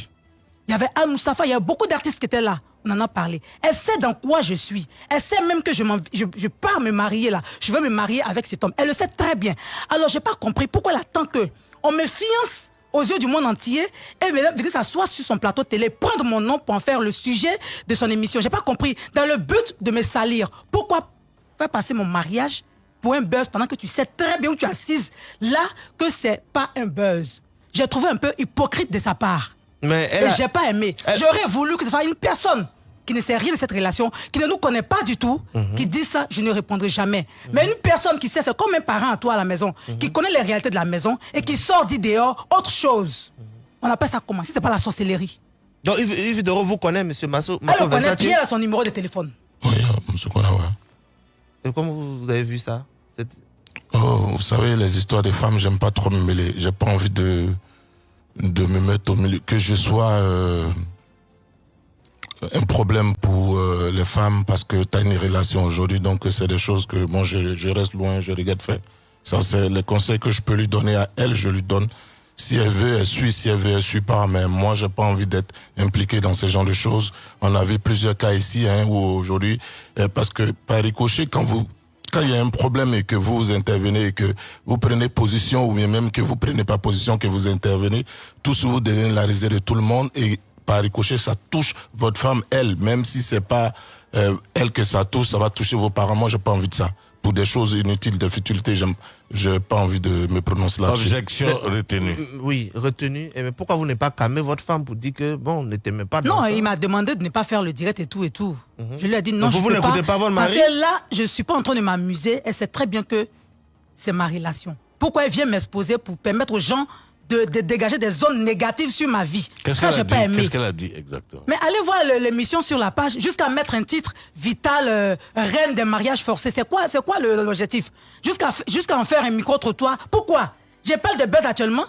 D: Il y avait Al Moustapha, il y a beaucoup d'artistes qui étaient là. On en a parlé. Elle sait dans quoi je suis. Elle sait même que je pars me marier là. Je veux me marier avec cet homme. Elle le sait très bien. Alors, j'ai pas compris pourquoi elle attend que on me fiance aux yeux du monde entier et venir s'asseoir sur son plateau télé, prendre mon nom pour en faire le sujet de son émission. J'ai pas compris. Dans le but de me salir, pourquoi faire passer mon mariage pour un buzz pendant que tu sais très bien où tu es assise? Là que c'est pas un buzz. J'ai trouvé un peu hypocrite de sa part.
A: Mais elle
D: Et
A: a-
D: j'ai pas aimé. J'aurais voulu que ce soit une personne qui ne sait rien de cette relation, qui ne nous connaît pas du tout,
A: Mhm.
D: qui dit ça, je ne répondrai jamais. Mais une personne qui sait, c'est comme un parent à toi à la maison,
A: Mhm.
D: qui connaît les réalités de la maison et qui sort dit dehors autre chose. On appelle ça comment? Si c'est pas la sorcellerie.
A: Donc, Yves, Yves Dero vous connaît, monsieur Masso
D: Elle le connaît, puis elle a son numéro de téléphone.
C: monsieur Konawa.
A: Et comment vous, vous avez vu ça? Cette-
C: Oh, vous savez, les histoires des femmes, j'aime pas trop me mêler. J'ai pas envie de, de me mettre au milieu. Que je sois euh, un problème pour euh, les femmes parce que tu as une relation aujourd'hui. Donc, c'est des choses que bon, je, reste loin, je regrette faire. Ça, c'est les conseils que je peux lui donner à elle, je lui donne. Si elle veut, elle suit. Si elle veut, elle suit pas. Mais moi, j'ai pas envie d'être impliqué dans ce genre de choses. On avait plusieurs cas ici, hein, où aujourd'hui, euh, parce que par ricochet, quand vous quand il y a un problème et que vous, vous intervenez et que vous prenez position ou bien même que vous prenez pas position, que vous intervenez, tous vous devenez la risée de tout le monde et par ricochet, ça touche votre femme, elle, même si c'est pas euh, elle que ça touche, ça va toucher vos parents. Moi, j'ai pas envie de ça. Pour des choses inutiles, de futilité, j'aime, j'ai pas envie de me prononcer là-dessus.
B: Objection retenue.
A: Euh, Oui, retenu. Et mais pourquoi vous n'avez pas calmé votre femme pour dire que, bon, ne t'aimez pas dans
D: Non,
A: ça?
D: il m'a demandé de ne pas faire le direct et tout et tout.
A: Mhm.
D: Je lui ai dit non,
A: Donc
D: je
A: vous
D: peux
A: n'écoutez pas votre mari?
D: Parce que là, je suis pas en train de m'amuser. Elle sait très bien que c'est ma relation. Pourquoi elle vient m'exposer pour permettre aux gens de, de dégager des zones négatives sur ma vie. Ça, j'ai pas aimé.
B: Qu'est-ce qu'elle a dit exactement
D: Mais allez voir l'émission sur la page jusqu'à mettre un titre vital euh, reine des mariages forcés. C'est quoi, c'est quoi l'objectif? Jusqu'à en faire un micro trottoir. Pourquoi? J'ai parle de buzz actuellement.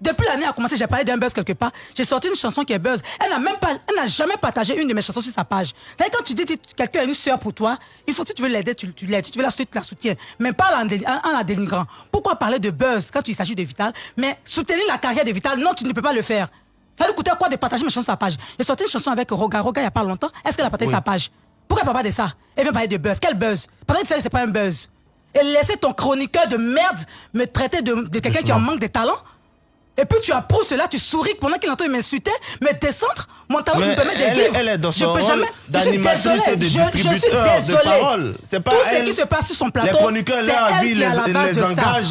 D: Depuis l'année a commencé, j'ai parlé d'un buzz quelque part. J'ai sorti une chanson qui est buzz. Elle n'a même pas, elle n'a jamais partagé une de mes chansons sur sa page. C'est quand tu dis que quelqu'un a une sœur pour toi, il faut que tu veux l'aider, tu, tu l'aides. Si tu veux la soutenir, tu la soutiens. Mais pas en, la dénigrant. Pourquoi parler de buzz quand il s'agit de Vital? Mais soutenir la carrière de Vital, non, tu ne peux pas le faire. Ça lui coûtait quoi de partager mes chansons sur sa page? J'ai sorti une chanson avec Roga. Roga, il n'y a pas longtemps. Est-ce qu'elle a partagé
A: Oui.
D: sa page? Pourquoi elle parle pas de ça? Elle vient parler de buzz. Quel buzz? Pendant que ça, c'est pas un buzz. Et laisser ton chroniqueur de merde me traiter de, de quelqu'un qui en manque de talent? Et puis tu approuves cela, tu souris pendant qu'il entend m'insulter, me descendre, mon talent
A: Mais
D: me permet de
A: elle
D: vivre.
A: elle est dans
D: je
A: son
D: peux
A: rôle
D: jamais. je suis désolé,
A: de
D: je- je, suis désolé.
A: pas
D: Tout
A: elle.
D: ce qui se passe sur son plateau,
A: Les chroniqueurs,
D: c'est elle qui à la
A: les-
D: base de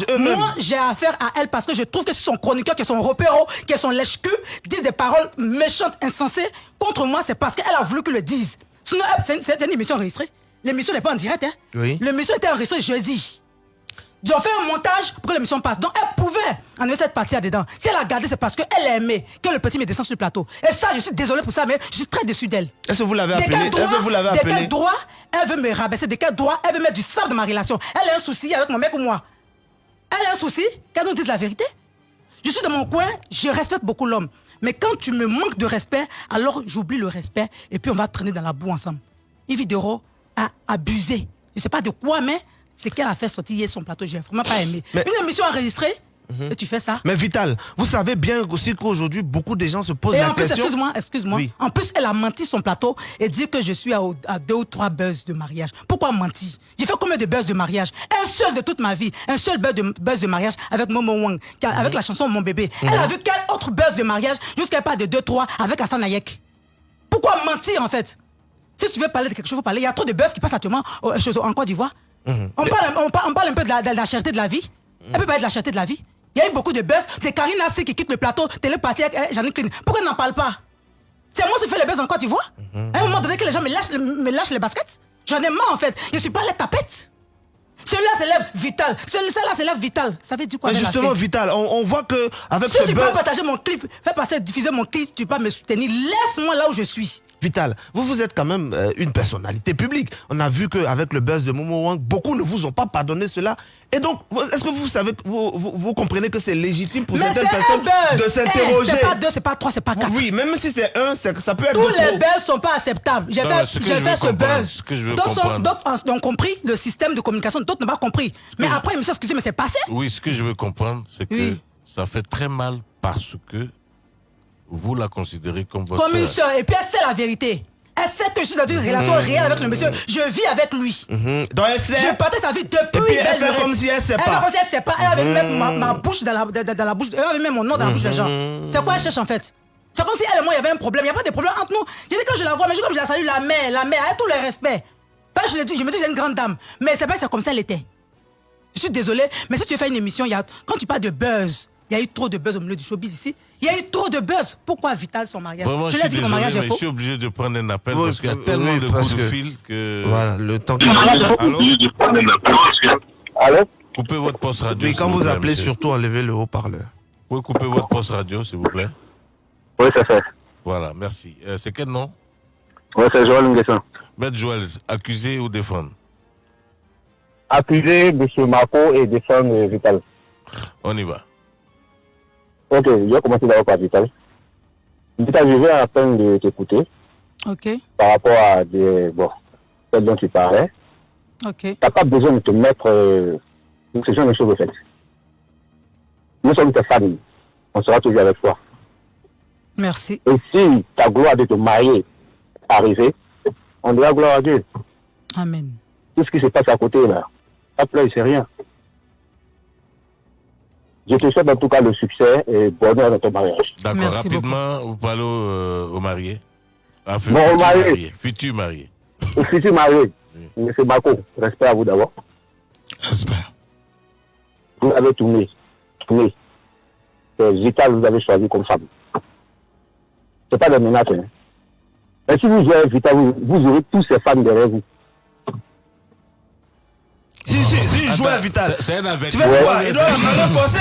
D: ça. Moi, j'ai affaire à elle parce que je trouve que c'est son chroniqueur, que son repéro, que son lèche-cul dit des paroles méchantes, insensées contre moi, c'est parce qu'elle a voulu que le dise. Sinon, hop, c'est une, c'est une émission enregistrée. L'émission n'est pas en direct, hein.
A: Oui.
D: L'émission était enregistrée jeudi. J'ai fait un montage pour que l'émission passe. Donc elle pouvait enlever cette partie là-dedans. Si elle a gardé, c'est parce qu'elle aimait que le petit me descende sur le plateau. Et ça, je suis désolé pour ça, mais je suis très déçu d'elle.
A: Est-ce que vous l'avez
D: De
A: appelé
D: quel droit,
A: Est-ce que vous l'avez
D: de
A: appelé
D: quel droit elle veut me rabaisser? De quel droit elle veut mettre du sable dans ma relation? Elle a un souci avec mon mec ou moi? Elle a un souci? Qu'elle nous dise la vérité? Je suis dans mon coin, je respecte beaucoup l'homme. Mais quand tu me manques de respect, alors j'oublie le respect et puis on va traîner dans la boue ensemble. Yves Dero a abusé. Je sais pas de quoi, mais c'est qu'elle a fait sortir hier son plateau. J'ai vraiment pas aimé. Une émission enregistrée et tu fais ça.
A: Mais Vital, vous savez bien aussi qu'aujourd'hui, beaucoup de gens se posent
D: Et
A: la
D: en plus,
A: question.
D: excuse-moi, excuse-moi.
A: Oui.
D: En plus, elle a menti son plateau et dit que je suis à, à deux ou trois buzz de mariage. Pourquoi mentir? J'ai fait combien de buzz de mariage? Un seul de toute ma vie. Un seul buzz de, buzz de mariage avec Momo Wang, avec la chanson Mon bébé. Elle a vu quel autre buzz de mariage jusqu'à pas de deux, trois avec Hassan Ayek. Pourquoi mentir en fait? Si tu veux parler de quelque chose, faut parler. Il y a trop de buzz qui passent actuellement chez- en Côte d'Ivoire. On, parle, on, parle, on parle un peu de la, de la cherté de la vie. Elle peut parler de la cherté de la vie. Il y a eu beaucoup de buzz. Des Karine Assé qui quitte le plateau, télépathie avec eh, Jeannick Clean. Pourquoi elle n'en parle pas? C'est moi qui fais les buzz en Côte d'Ivoire À un moment donné que les gens me lâchent, me lâchent les baskets. J'en ai marre en fait. Je suis pas les tapettes. Celui-là s'élève vital. Celui-là s'élève vital. Ça veut dire quoi
A: Mais
D: la
A: justement, Vital, on, on voit que avec
D: Si
A: ce
D: tu
A: buzz,
D: peux partager mon clip, fais passer, diffuser mon clip, tu peux me soutenir. Laisse-moi là où je suis.
A: Vital, vous vous êtes quand même euh, une personnalité publique. On a vu qu'avec le buzz de Momo Wang, beaucoup ne vous ont pas pardonné cela. Et donc, est-ce que vous savez, vous, vous, vous comprenez que c'est légitime pour
D: Mais
A: certaines personnes de
D: Eh,
A: s'interroger?
D: c'est pas deux, c'est pas trois, c'est pas quatre.
A: Oui, même si c'est un, ça peut être
D: Tous les
A: trop.
D: buzz sont pas acceptables. J'ai fait,
B: ce
D: fait ce buzz. D'autres ont compris le système de communication, d'autres n'ont pas compris. Mais après, monsieur, excusez, mais c'est passé.
B: Oui, ce que je veux comprendre, c'est que
D: Oui.
B: ça fait très mal parce que vous la considérez comme votre
D: Comme une
B: sœur.
D: Et puis elle sait la vérité. Elle sait que je suis dans une relation réelle avec le monsieur. Je vis avec lui.
A: Mhm. Donc elle sait.
D: Je partais sa vie depuis
A: Et puis elle fait comme si elle sait
D: Elle
A: pas.
D: fait comme si elle sait pas. Elle avait mis mettre ma,
A: Mhm.
D: ma bouche dans la, dans, dans la bouche. Elle avait mis mon nom dans la bouche des gens. C'est quoi elle cherche en fait? C'est comme si elle et moi, il y avait un problème. Il n'y a pas de problème entre nous. J'ai dit quand je la vois, mais je comme je la salue, la mère, la mère, avec tout le respect. Que je, l'ai dit, je me dis, c'est une grande dame. Mais c'est pas c'est comme ça elle était. Je suis désolé, mais si tu fais une émission, il y a, quand tu parles de buzz, il y a eu trop de buzz au milieu du showbiz ici. Il y a eu trop de buzz. Pourquoi Vital son mariage?
B: Vraiment,
D: Je l'ai
B: suis
D: dit que mon mariage est
B: mais je
D: faux.
B: suis obligé de prendre un appel
A: Oui,
B: parce qu'il y a tellement
A: oui,
B: de coups de
A: que-
B: fil que...
A: Voilà, le temps que.
B: Allô?
K: Allô?
B: Coupez votre poste radio.
A: Oui, quand
B: vous
A: vous
B: plaît,
A: appelez,
B: monsieur.
A: surtout enlevez le haut-parleur.
B: Vous pouvez couper votre poste radio, s'il vous plaît
K: Oui, c'est fait.
B: Voilà, merci. Euh, c'est quel nom?
K: Oui, c'est Joël Nguessan.
B: Maître Joël, accusé ou défendre?
K: Accuser M. Marco et défendre Vital.
B: On y va.
K: Ok, je vais commencer d'abord par Vital. Vital, je vais à peine de t'écouter
D: Ok,
K: par rapport à des, bon, ce dont tu parlais.
D: ok.
K: Tu n'as pas besoin de te mettre euh, ce genre de choses, en fait. Nous sommes tes familles. On sera toujours avec toi.
D: Merci.
K: Et si ta gloire de te marier est arrivée, on dira gloire à Dieu.
D: Amen.
K: Tout ce qui se passe à côté, là, ça pleurer, c'est rien. Je te souhaite en tout cas le succès et bonheur dans ton mariage.
B: D'accord, rapidement, vous parlez au, euh, au marié. Ah,
K: Non, au marié.
B: Futur marié.
K: Au futur marié, M. Marco, respect à vous d'abord.
C: Respect.
K: Vous avez tourné. Tourné. C'est vital, vous avez choisi comme femme. C'est pas des menaces. Hein. Mais si vous jouez vital, vous, vous aurez tous ces femmes derrière vous.
A: Si, si, si, joueur Vital.
B: C'est un
A: Tu
B: avertissement.
A: fais quoi? Il doit la main forcée.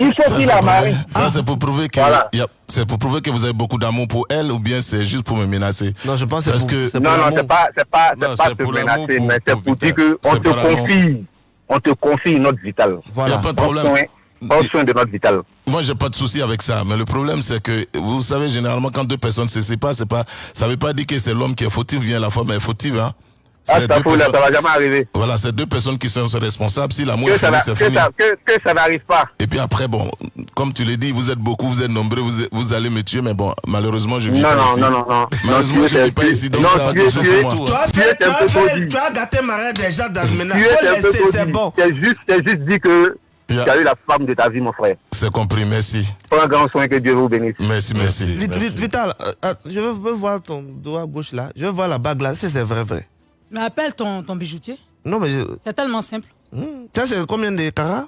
K: Il faut qu'il
C: c'est
K: la
C: pour-
K: marie.
C: Ça, c'est pour prouver que, a- c'est pour prouver que vous avez beaucoup d'amour pour elle ou bien c'est juste pour me menacer?
A: Non, je pense
C: Parce que
K: Non, non, c'est pas, c'est pas, c'est pas te menacer,
C: pour-
K: mais c'est
C: pour
K: dire qu'on te confie, on te confie notre vital.
C: Il y a pas de
K: Prends
C: problème.
K: soin- Prends soin de notre vital.
C: Moi, j'ai pas de souci avec ça, mais le problème, c'est que, vous savez, généralement, quand deux personnes se séparent, c'est pas, ça veut pas dire que c'est l'homme qui est fautif, bien la femme est fautive, hein.
K: Ah, ça
C: personnes-
K: va jamais arriver.
C: Voilà, c'est deux personnes qui sont responsables. Si l'amour est fini, c'est
K: que,
C: fini.
K: ça, que, que ça n'arrive pas.
C: Et puis après, bon, comme tu l'as dit, vous êtes beaucoup, vous êtes nombreux, vous, êtes- vous allez me tuer, mais bon, malheureusement, je vis
K: Non,
C: pas
K: non,
C: ici.
K: non, non, non.
C: Malheureusement,
K: Non,
C: je
K: tu
C: vis pas
K: tu-
C: ici, donc
K: non,
C: ça
K: tu tu
C: sur
K: es-
C: moi.
A: Tu as
K: Tu
A: fait, tu as fait, tu as gâté Marais déjà dans maintenant.
K: Tu
A: Faut
K: es un peu
A: laisser, c'est bon.
K: Juste, c'est juste dit que
C: Yeah.
K: tu as eu la femme de ta vie, mon frère.
C: C'est compris, merci.
K: Prends grand soin, que Dieu vous bénisse.
C: Merci, merci.
A: Vite, vite, Vital, euh, euh, je veux, veux voir ton doigt gauche là. Je veux voir la bague là. Si c'est vrai, vrai.
D: Mais appelle ton, ton bijoutier.
A: Non, mais je...
D: C'est tellement simple.
A: Hmm. Ça, c'est combien de carats?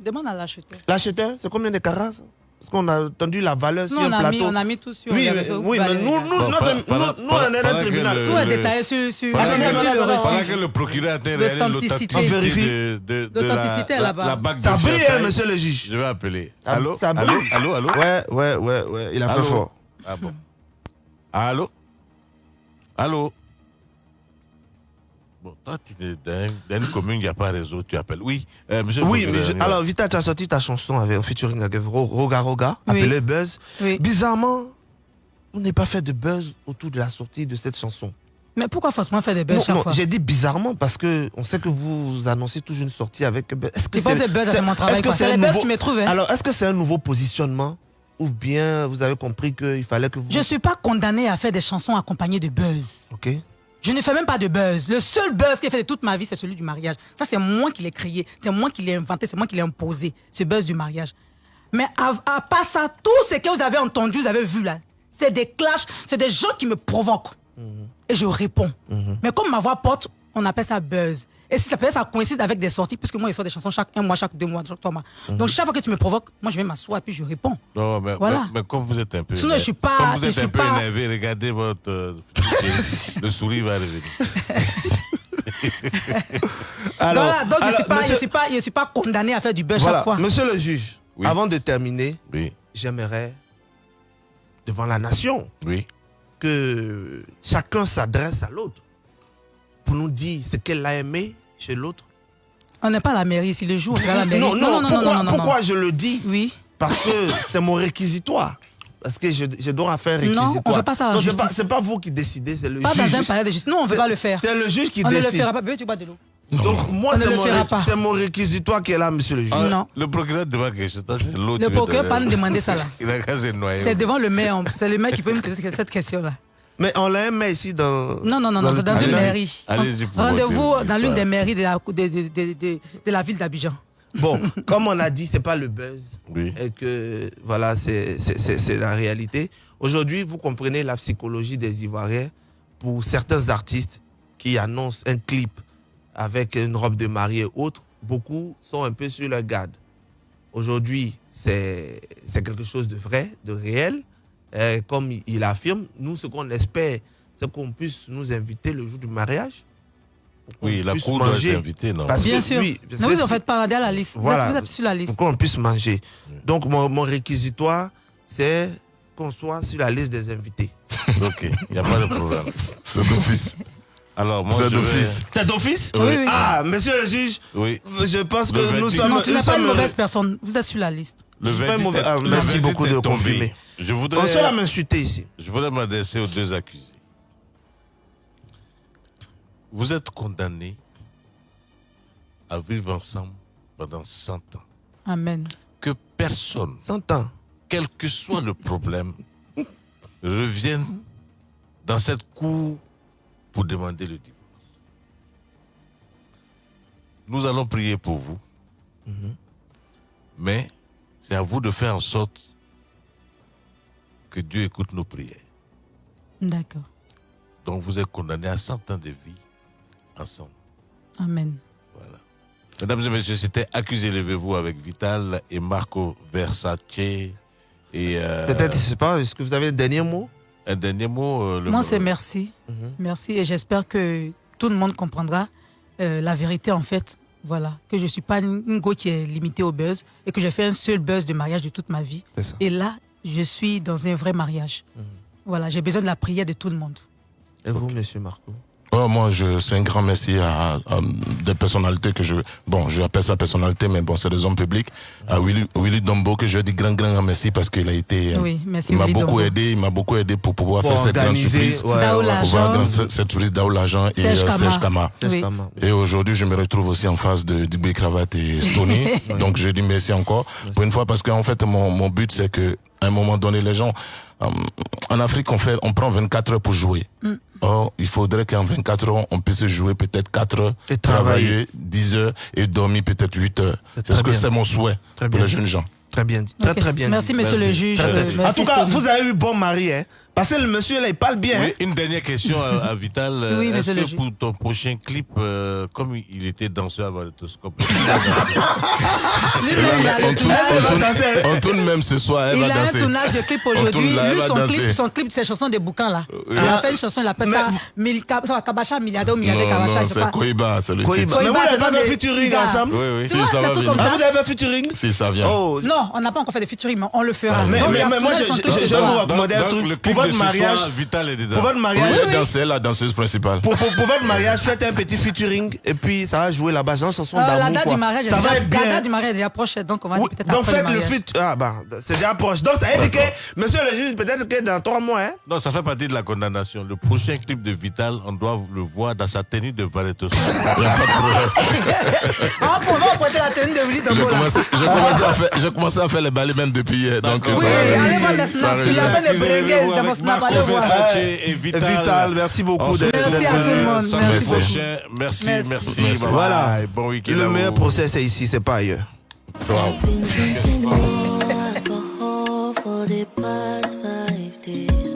D: Demande à l'acheteur.
A: L'acheteur, c'est combien de carats? Parce qu'on a entendu la valeur
D: Nous,
A: sur
D: mis,
A: plateau.
D: on a mis tout sur
A: Oui,
D: les
A: mais,
D: réseaux.
A: oui, mais nous, nous,
B: Bon,
A: notre-
B: pendant-
A: nous, nous, on est
B: pendant
A: un tribunal.
B: le-
D: Tout est
B: le-
D: détaillé sur, sur,
B: Pendant
D: sur
B: que,
D: le reçu.
B: pendant que le procureur a réalisé
D: L'authenticité.
A: On vérifie.
B: de, de, de
D: est là-bas.
B: la, la bague
A: Ça
B: de
A: brille, hein, monsieur le juge.
B: Je vais appeler. Allô?
A: ça
B: Allô? Allô? Allô?
A: Ouais, ouais, ouais, ouais. Il a
B: Allô?
A: fait fort.
B: Ah bon. Allô? Allô? Bon, toi, tu es dans, dans une commune, il n'y a pas réseau, tu appelles. Oui, euh, monsieur
A: Oui, mais je- alors Vita, tu as sorti ta chanson avec un featuring avec Ro- Roga Roga,
D: Oui.
A: appelé Buzz.
D: Oui.
A: Bizarrement, on n'est pas fait de buzz autour de la sortie de cette chanson.
D: Mais pourquoi forcément faire des buzz
A: Non,
D: chaque
A: non,
D: fois
A: J'ai dit bizarrement parce que on sait que vous annoncez toujours une sortie avec Buzz. Est-ce que
D: Je pense que Buzz, c'est mon travail,
A: est-ce que
D: quoi. C'est
A: un
D: les Buzz qui me trouvent, hein.
A: Alors, est-ce que c'est un nouveau positionnement ou bien vous avez compris qu'il fallait que vous.
D: Je ne suis pas condamné à faire des chansons accompagnées de buzz.
A: Ok.
D: Je ne fais même pas de buzz. Le seul buzz que j'ai fait de toute ma vie, c'est celui du mariage. Ça, c'est moi qui l'ai créé. C'est moi qui l'ai inventé. C'est moi qui l'ai imposé, ce buzz du mariage. Mais à, à part ça, tout ce que vous avez entendu, vous avez vu là, c'est des clashs, c'est des gens qui me provoquent. Et je réponds. Mais comme ma voix porte, on appelle ça buzz. Et si ça peut être, ça coïncide avec des sorties, puisque moi, je sors des chansons chaque un mois, chaque deux mois, chaque trois mois. Donc, chaque fois que tu me provoques, moi, je vais m'asseoir et puis je réponds.
B: Non, mais,
D: Voilà.
B: mais, mais comme vous êtes un peu.
D: Sinon,
B: énervé-
D: je suis pas-
B: Comme vous êtes un peu
D: pas-
B: énervé, regardez votre. euh, le sourire va revenir.
A: Alors,
D: voilà, donc je ne suis, pas-
A: monsieur-
D: je suis, pas- je suis pas condamné à faire du
A: Voilà,
D: chaque fois.
A: Monsieur le juge,
B: Oui.
A: avant de terminer,
B: Oui,
A: j'aimerais, devant la nation,
B: oui.
A: que chacun s'adresse à l'autre pour nous dire ce qu'elle a aimé chez l'autre.
D: On n'est pas à la mairie ici, le jour, on sera à la mairie.
A: Non, non, pourquoi,
D: non, non,
A: pourquoi
D: non.
A: je le dis
D: Oui.
A: Parce que c'est mon réquisitoire. Parce que je, je dois faire
D: Non,
A: réquisitoire.
D: on fait pas ça
A: Non, c'est pas,
D: justice.
A: c'est pas vous qui décidez, c'est le
D: Pas
A: juge.
D: dans un palais de justice. Nous, on ne veut
A: C'est-
D: pas le faire.
A: C'est le juge qui
D: On ne
A: décide.
D: le fera pas. Bébé, tu bois de l'eau.
A: Donc moi,
D: On ne
A: c'est mon,
D: fera
A: ré-
D: pas.
A: c'est mon réquisitoire qui est là, monsieur le juge.
B: Ah,
D: Non.
B: Le procureur toi, c'est l'autre
D: Le
B: veut
D: procureur
B: te-
D: pas nous demander ça, là.
B: Il a qu'à se noyer.
D: C'est devant le maire. on- C'est le maire qui peut me poser cette question-là.
A: Mais on l'a aimé ici dans.
D: Non, non, non, c'est dans une mairie.
B: Allez-y pour
D: Rendez-vous dans l'une des mairies de la, de, de- de- de- de la ville d'Abidjan.
A: Bon, comme on a dit, c'est pas le buzz.
B: Oui.
A: Et que, voilà, c'est la réalité. Aujourd'hui, vous comprenez la psychologie des Ivoiriens. Pour certains artistes qui annoncent un clip avec une robe de mariée et autres, beaucoup sont un peu sur leur garde. Aujourd'hui, c'est c'est quelque chose de vrai, de réel. Euh, comme il- affirme, nous, ce qu'on espère, c'est qu'on puisse nous inviter le jour du mariage. pour qu'on
B: Oui, la
A: puisse
B: cour doit
A: manger.
B: être invitée, non
A: Parce
D: Bien
A: que
D: sûr.
A: parce
D: non, vous en faites pas, regardez à la liste.
A: Voilà.
D: Vous êtes sur la liste.
A: pour qu'on puisse manger. Donc, mon, mon réquisitoire, c'est qu'on soit sur la liste des invités.
B: Ok, il n'y a pas de problème.
C: C'est d'office.
B: Alors, moi,
C: C'est
B: je vais-
C: d'office.
A: C'est d'office
D: Oui, oui.
A: Ah, monsieur le juge,
B: Oui.
A: je pense que
B: Le
A: nous
B: 28.
A: sommes.
D: Non, tu n'es pas une mauvaise personne. Vous êtes sur la liste.
B: Le
A: Je suis pas
B: verdict
A: mauvais-
B: est-
A: ah,
B: le
A: merci
B: verdict
A: beaucoup de confirmer.
B: Je
A: On
B: voudrais,
A: se l'a m'insulter ici.
B: je voudrais m'adresser aux deux accusés. Vous êtes condamnés à vivre ensemble pendant 100 ans.
D: Amen.
B: Que personne,
A: 100 ans.
B: quel que soit le problème, revienne dans cette cour pour demander le divorce. Nous allons prier pour vous, mais c'est à vous de faire en sorte que Dieu écoute nos prières.
D: D'accord.
B: Donc vous êtes condamnés à 100 ans de vie ensemble.
D: Amen.
B: Mesdames et messieurs, c'était Accusé levez-vous avec Vital et Marco Versace. Et euh,
A: Peut-être, je sais pas, est-ce que vous avez un dernier mot?
B: Un dernier mot. euh, le-
D: Moi, c'est merci.
A: Mhm.
D: Merci. Et j'espère que tout le monde comprendra euh, la vérité, en fait, Voilà, que je ne suis pas une go qui est limitée au buzz et que j'ai fait un seul buzz de mariage de toute ma vie. Et là, je suis dans un vrai mariage. Mhm. Voilà, j'ai besoin de la prière de tout le monde.
A: Et vous, monsieur Marco
C: Oh, moi, je, c'est un grand merci à, des personnalités que je, bon, je appelle ça personnalité, mais bon, c'est des hommes publics. À Willy, Willy Dombo, que je dis grand, grand merci parce qu'il a été,
D: oui, merci
C: il m'a beaucoup aidé, il m'a beaucoup aidé pour pouvoir faire cette grande surprise.
D: Ouais, ouais,
C: cette surprise d'Aoul Agent et euh, Serge Kama. Oui. Et aujourd'hui, je me retrouve aussi en face de Digbe Cravate et Stony. Donc, je dis merci encore. Pour une fois, parce qu'en fait, mon, mon but, c'est que, à un moment donné, les gens, euh, en Afrique, on fait, on prend 24 heures pour jouer. Mm. Or, il faudrait qu'en 24 heures, on puisse jouer peut-être 4 heures, et travailler 10 heures et dormir peut-être 8 heures. C'est ce que c'est mon souhait pour les jeunes gens.
A: Très bien dit. Très, très bien
D: Merci, monsieur le juge.
A: Euh, en tout cas, vous avez eu bon mari, hein parce que le monsieur là, il parle bien.
B: Oui, une dernière question à, Vital. Oui, Est-ce que pour ton prochain clip, euh, comme il était danseur à Valetoscope,
C: on, tourne, même ce soir.
D: il
C: a
D: un tournage de clip aujourd'hui. Lui, son clip, son clip, c'est chanson des bouquins là. Il a fait une chanson, il appelle ça Kabacha Milliardaire ou Milliardaire Kabacha.
C: C'est Koiba, c'est le
A: titre. Mais vous n'avez pas fait featuring ensemble?
C: Oui, oui. Si, ça va venir.
A: Ah, vous avez fait featuring?
C: Si, ça vient.
D: Non, on n'a pas encore fait de featuring, mais on le fera.
A: Mais moi, je vais vous recommander un truc votre mariage,
B: Vital est dedans.
A: Pour votre mariage,
C: oui, oui. c'est la danseuse principale.
A: Pour, pour, pour, votre mariage, faites un petit featuring et puis ça va jouer là-bas, genre chanson euh, d'amour.
D: La date
A: quoi.
D: du mariage,
A: ça
D: va
A: être bien.
D: La date du mariage est déjà proche, donc on va
A: oui,
D: peut-être
A: Donc
D: faites
A: le, le feat. Ah bah, c'est déjà proche. Donc ça veut dire que, monsieur le juge, peut-être que dans trois mois, hein.
B: Non, ça fait partie de la condamnation. Le prochain clip de Vital, on doit le voir dans sa tenue de Valettos. Il n'y a pas de
D: problème. Ah, pour nous, prêter la tenue de Dombo.
C: J'ai commencé à faire les balais même depuis hier. Donc,
D: oui, allez voir les snaps. Il y a des voir.
B: Et Vital.
A: Vital, merci beaucoup d'être
D: Merci à tout le monde.
B: Merci. Merci, merci. merci.
A: Voilà. Bon week-end. Le meilleur procès, c'est ici, c'est pas ailleurs. Wow.